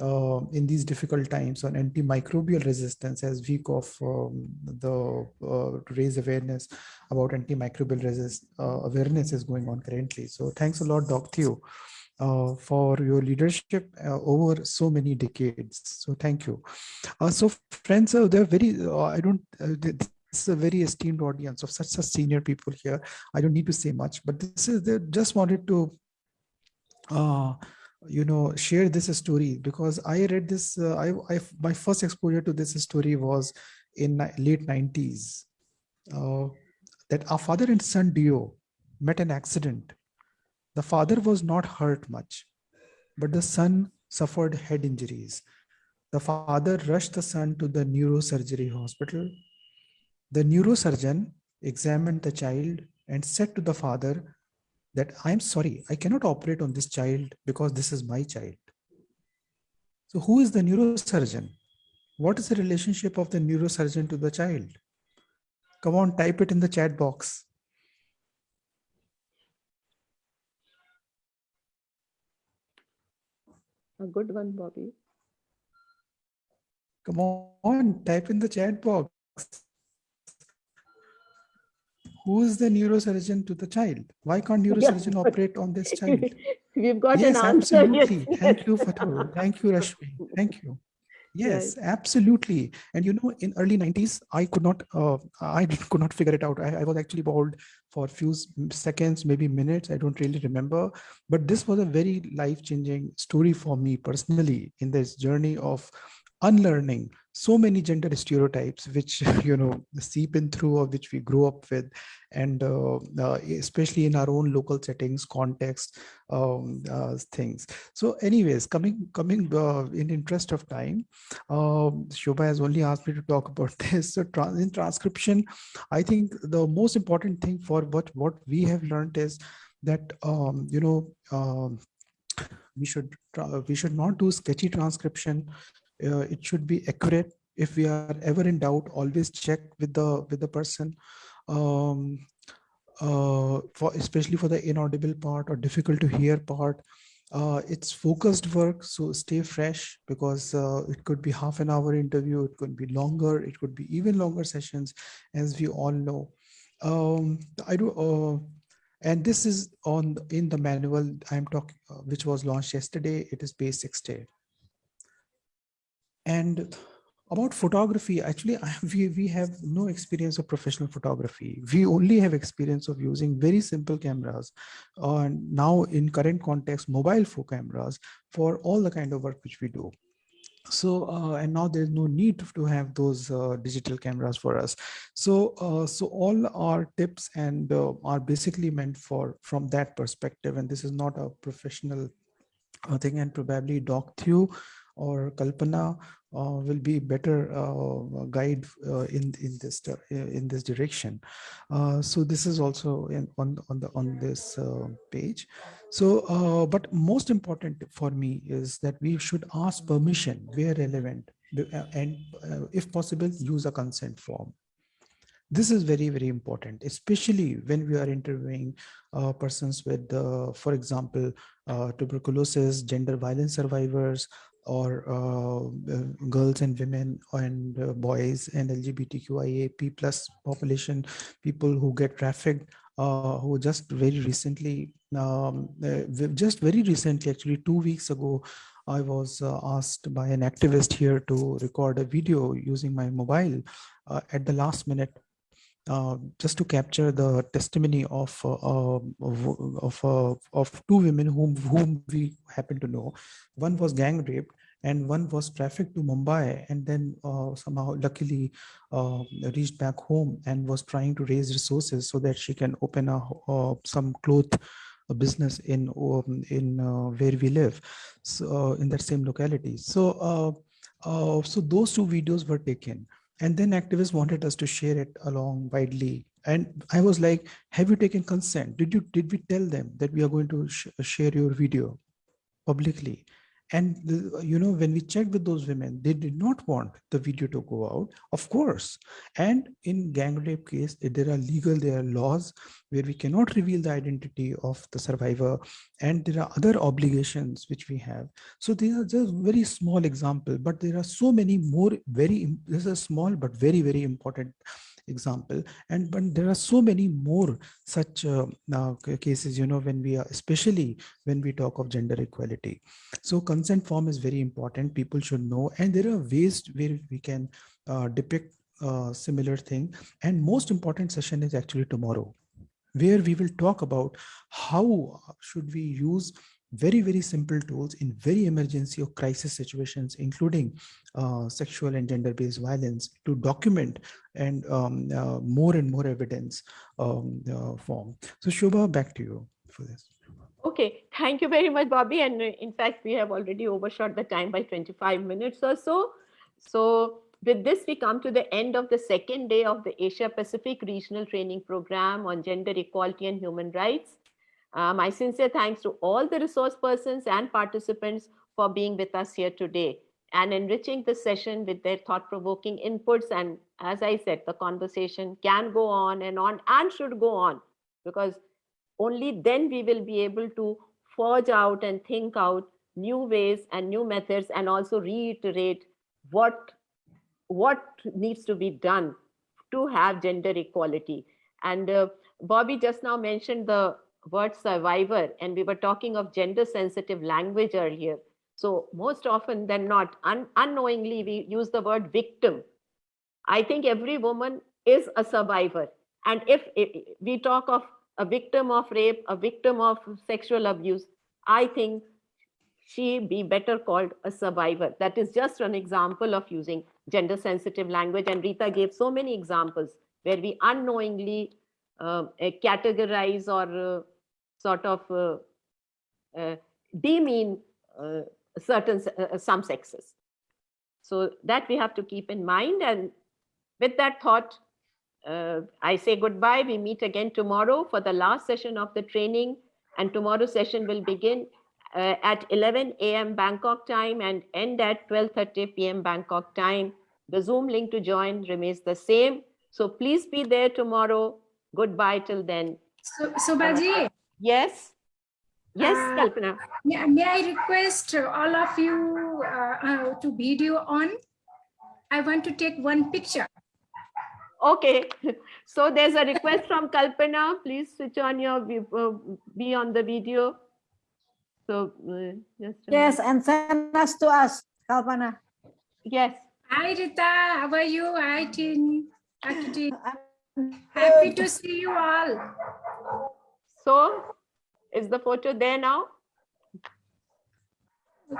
uh, in these difficult times on antimicrobial resistance as week of um, the uh, to raise awareness about antimicrobial resist uh, awareness is going on currently. So thanks a lot, Doc Theo, uh, for your leadership uh, over so many decades. So thank you. Uh, so friends, uh, they're very, uh, I don't, uh, this is a very esteemed audience of such, such senior people here. I don't need to say much, but this is, they just wanted to uh, you know share this story because i read this I, I my first exposure to this story was in late 90s uh, that our father and son duo met an accident the father was not hurt much but the son suffered head injuries the father rushed the son to the neurosurgery hospital the neurosurgeon examined the child and said to the father that I'm sorry, I cannot operate on this child because this is my child. So who is the neurosurgeon? What is the relationship of the neurosurgeon to the child? Come on, type it in the chat box. A good one, Bobby. Come on, type in the chat box. Who is the neurosurgeon to the child? Why can't neurosurgeon *laughs* operate on this child? *laughs* We've got yes, an answer. absolutely. Yes, Thank you, Fatou. Thank you, Rashmi. Thank you. Yes, Right. absolutely. And you know, in early 90s, I could not, uh, I *laughs* could not figure it out. I, I was actually bowled for a few seconds, maybe minutes. I don't really remember. But this was a very life-changing story for me personally in this journey of unlearning so many gender stereotypes which *laughs* you know seep in through or which we grow up with and uh, uh, especially in our own local settings context um, uh, things. So anyways coming coming uh, in interest of time um, Shobha has only asked me to talk about *laughs* this. So trans in transcription I think the most important thing for what what we have learned is that um, you know um, we should we should not do sketchy transcription uh, it should be accurate. If we are ever in doubt always check with the with the person um uh for especially for the inaudible part or difficult to hear part. Uh it's focused work so stay fresh because uh, it could be half an hour interview it could be longer it could be even longer sessions as we all know. Um i do uh and this is on in the manual i'm talking uh, which was launched yesterday. It is page 60 and about photography, actually, I, we, we have no experience of professional photography. We only have experience of using very simple cameras. Uh, now in current context, mobile phone cameras for all the kind of work which we do. So, uh, and now there's no need to have those uh, digital cameras for us. So, uh, so all our tips and uh, are basically meant for from that perspective. And this is not a professional uh, thing and probably Doc Thew or Kalpana uh, will be better uh, guide uh, in in this in this direction. Uh, so this is also in, on on the on this uh, page. So, uh, but most important for me is that we should ask permission where relevant, uh, and uh, if possible, use a consent form this is very very important especially when we are interviewing uh, persons with uh, for example uh, tuberculosis gender violence survivors or uh, uh, girls and women and uh, boys and lgbtqia plus population people who get trafficked uh, who just very recently um, uh, just very recently actually two weeks ago I was uh, asked by an activist here to record a video using my mobile at the last minute uh, just to capture the testimony of uh, uh, of uh, of two women whom whom we happen to know. One was gang raped, and one was trafficked to Mumbai and then uh, somehow luckily uh, reached back home and was trying to raise resources so that she can open a some cloth business in um, in where we live so in that same locality so so those two videos were taken and then activists wanted us to share it along widely. And i was like have you taken consent? Did you did we tell them that we are going to sh share your video publicly and you know when we checked with those women they did not want the video to go out of course. And in gang rape case there are legal there are laws where we cannot reveal the identity of the survivor and there are other obligations which we have. So these are just very small example but there are so many more very this is small but very very important example. And but there are so many more such uh, uh, cases you know when we are especially when we talk of gender equality. So consent form is very important. People should know. And there are ways where we can uh, depict uh, similar thing. And most important session is actually tomorrow where we will talk about how should we use very very simple tools in very emergency or crisis situations including uh, sexual and gender based violence to document and um, uh, more and more evidence um, uh, form so shobha back to you for this Okay, thank you very much, Bobby. And uh, in fact, we have already overshot the time by 25 minutes or so. So with this, we come to the end of the second day of the Asia Pacific Regional Training Program on Gender Equality and Human Rights. Uh, my sincere thanks to all the resource persons and participants for being with us here today and enriching the session with their thought-provoking inputs. And as I said, the conversation can go on and on and should go on because only then we will be able to forge out and think out new ways and new methods and also reiterate what what needs to be done to have gender equality and uh, bobby just now mentioned the word survivor and we were talking of gender sensitive language earlier so most often than not un- unknowingly we use the word victim i think every woman is a survivor and if, if we talk of a victim of rape, a victim of sexual abuse, I think she be better called a survivor. That is just an example of using gender sensitive language. And Rita gave so many examples where we unknowingly uh, uh, categorize or uh, sort of uh, uh, demean uh, certain some sexes. So that we have to keep in mind. And with that thought, I say goodbye. We meet again tomorrow for the last session of the training. And tomorrow's session will begin uh, at 11 a.m. Bangkok time and end at 12.30 p.m. Bangkok time. The Zoom link to join remains the same. So please be there tomorrow. Goodbye till then. So, Sobhaji, Yes? Yes, Uh, Kalpana. may, may I request all of you uh, uh, to video on? I want to take one picture. Okay, *laughs* so there's a request from Kalpana. Please switch on your, uh, be on the video. So, uh, just. Yes, and send us to us, Kalpana. Yes. Hi, Rita. How are you? Hi, Tin. Hi, Tin. I'm Happy to see you all. So is the photo there now?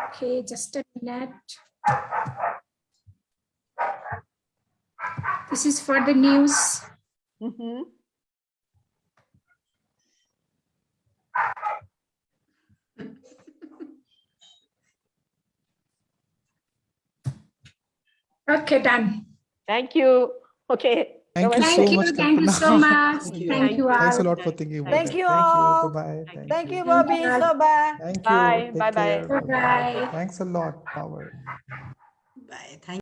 Okay, just a minute. This is for the news. Mhm. Okay, done. Thank you. Okay. Thank you Namaste. so you, much, thank you so much. Thank you. Thank you Thanks a lot for thinking about Thank it. you Thank you. all. Bye-bye. Thank Thank you, you. Bobby, Bye. Soba. Thank you. Bye. Bye-bye. Bye-bye. Thanks a lot, Power. Bye. Thank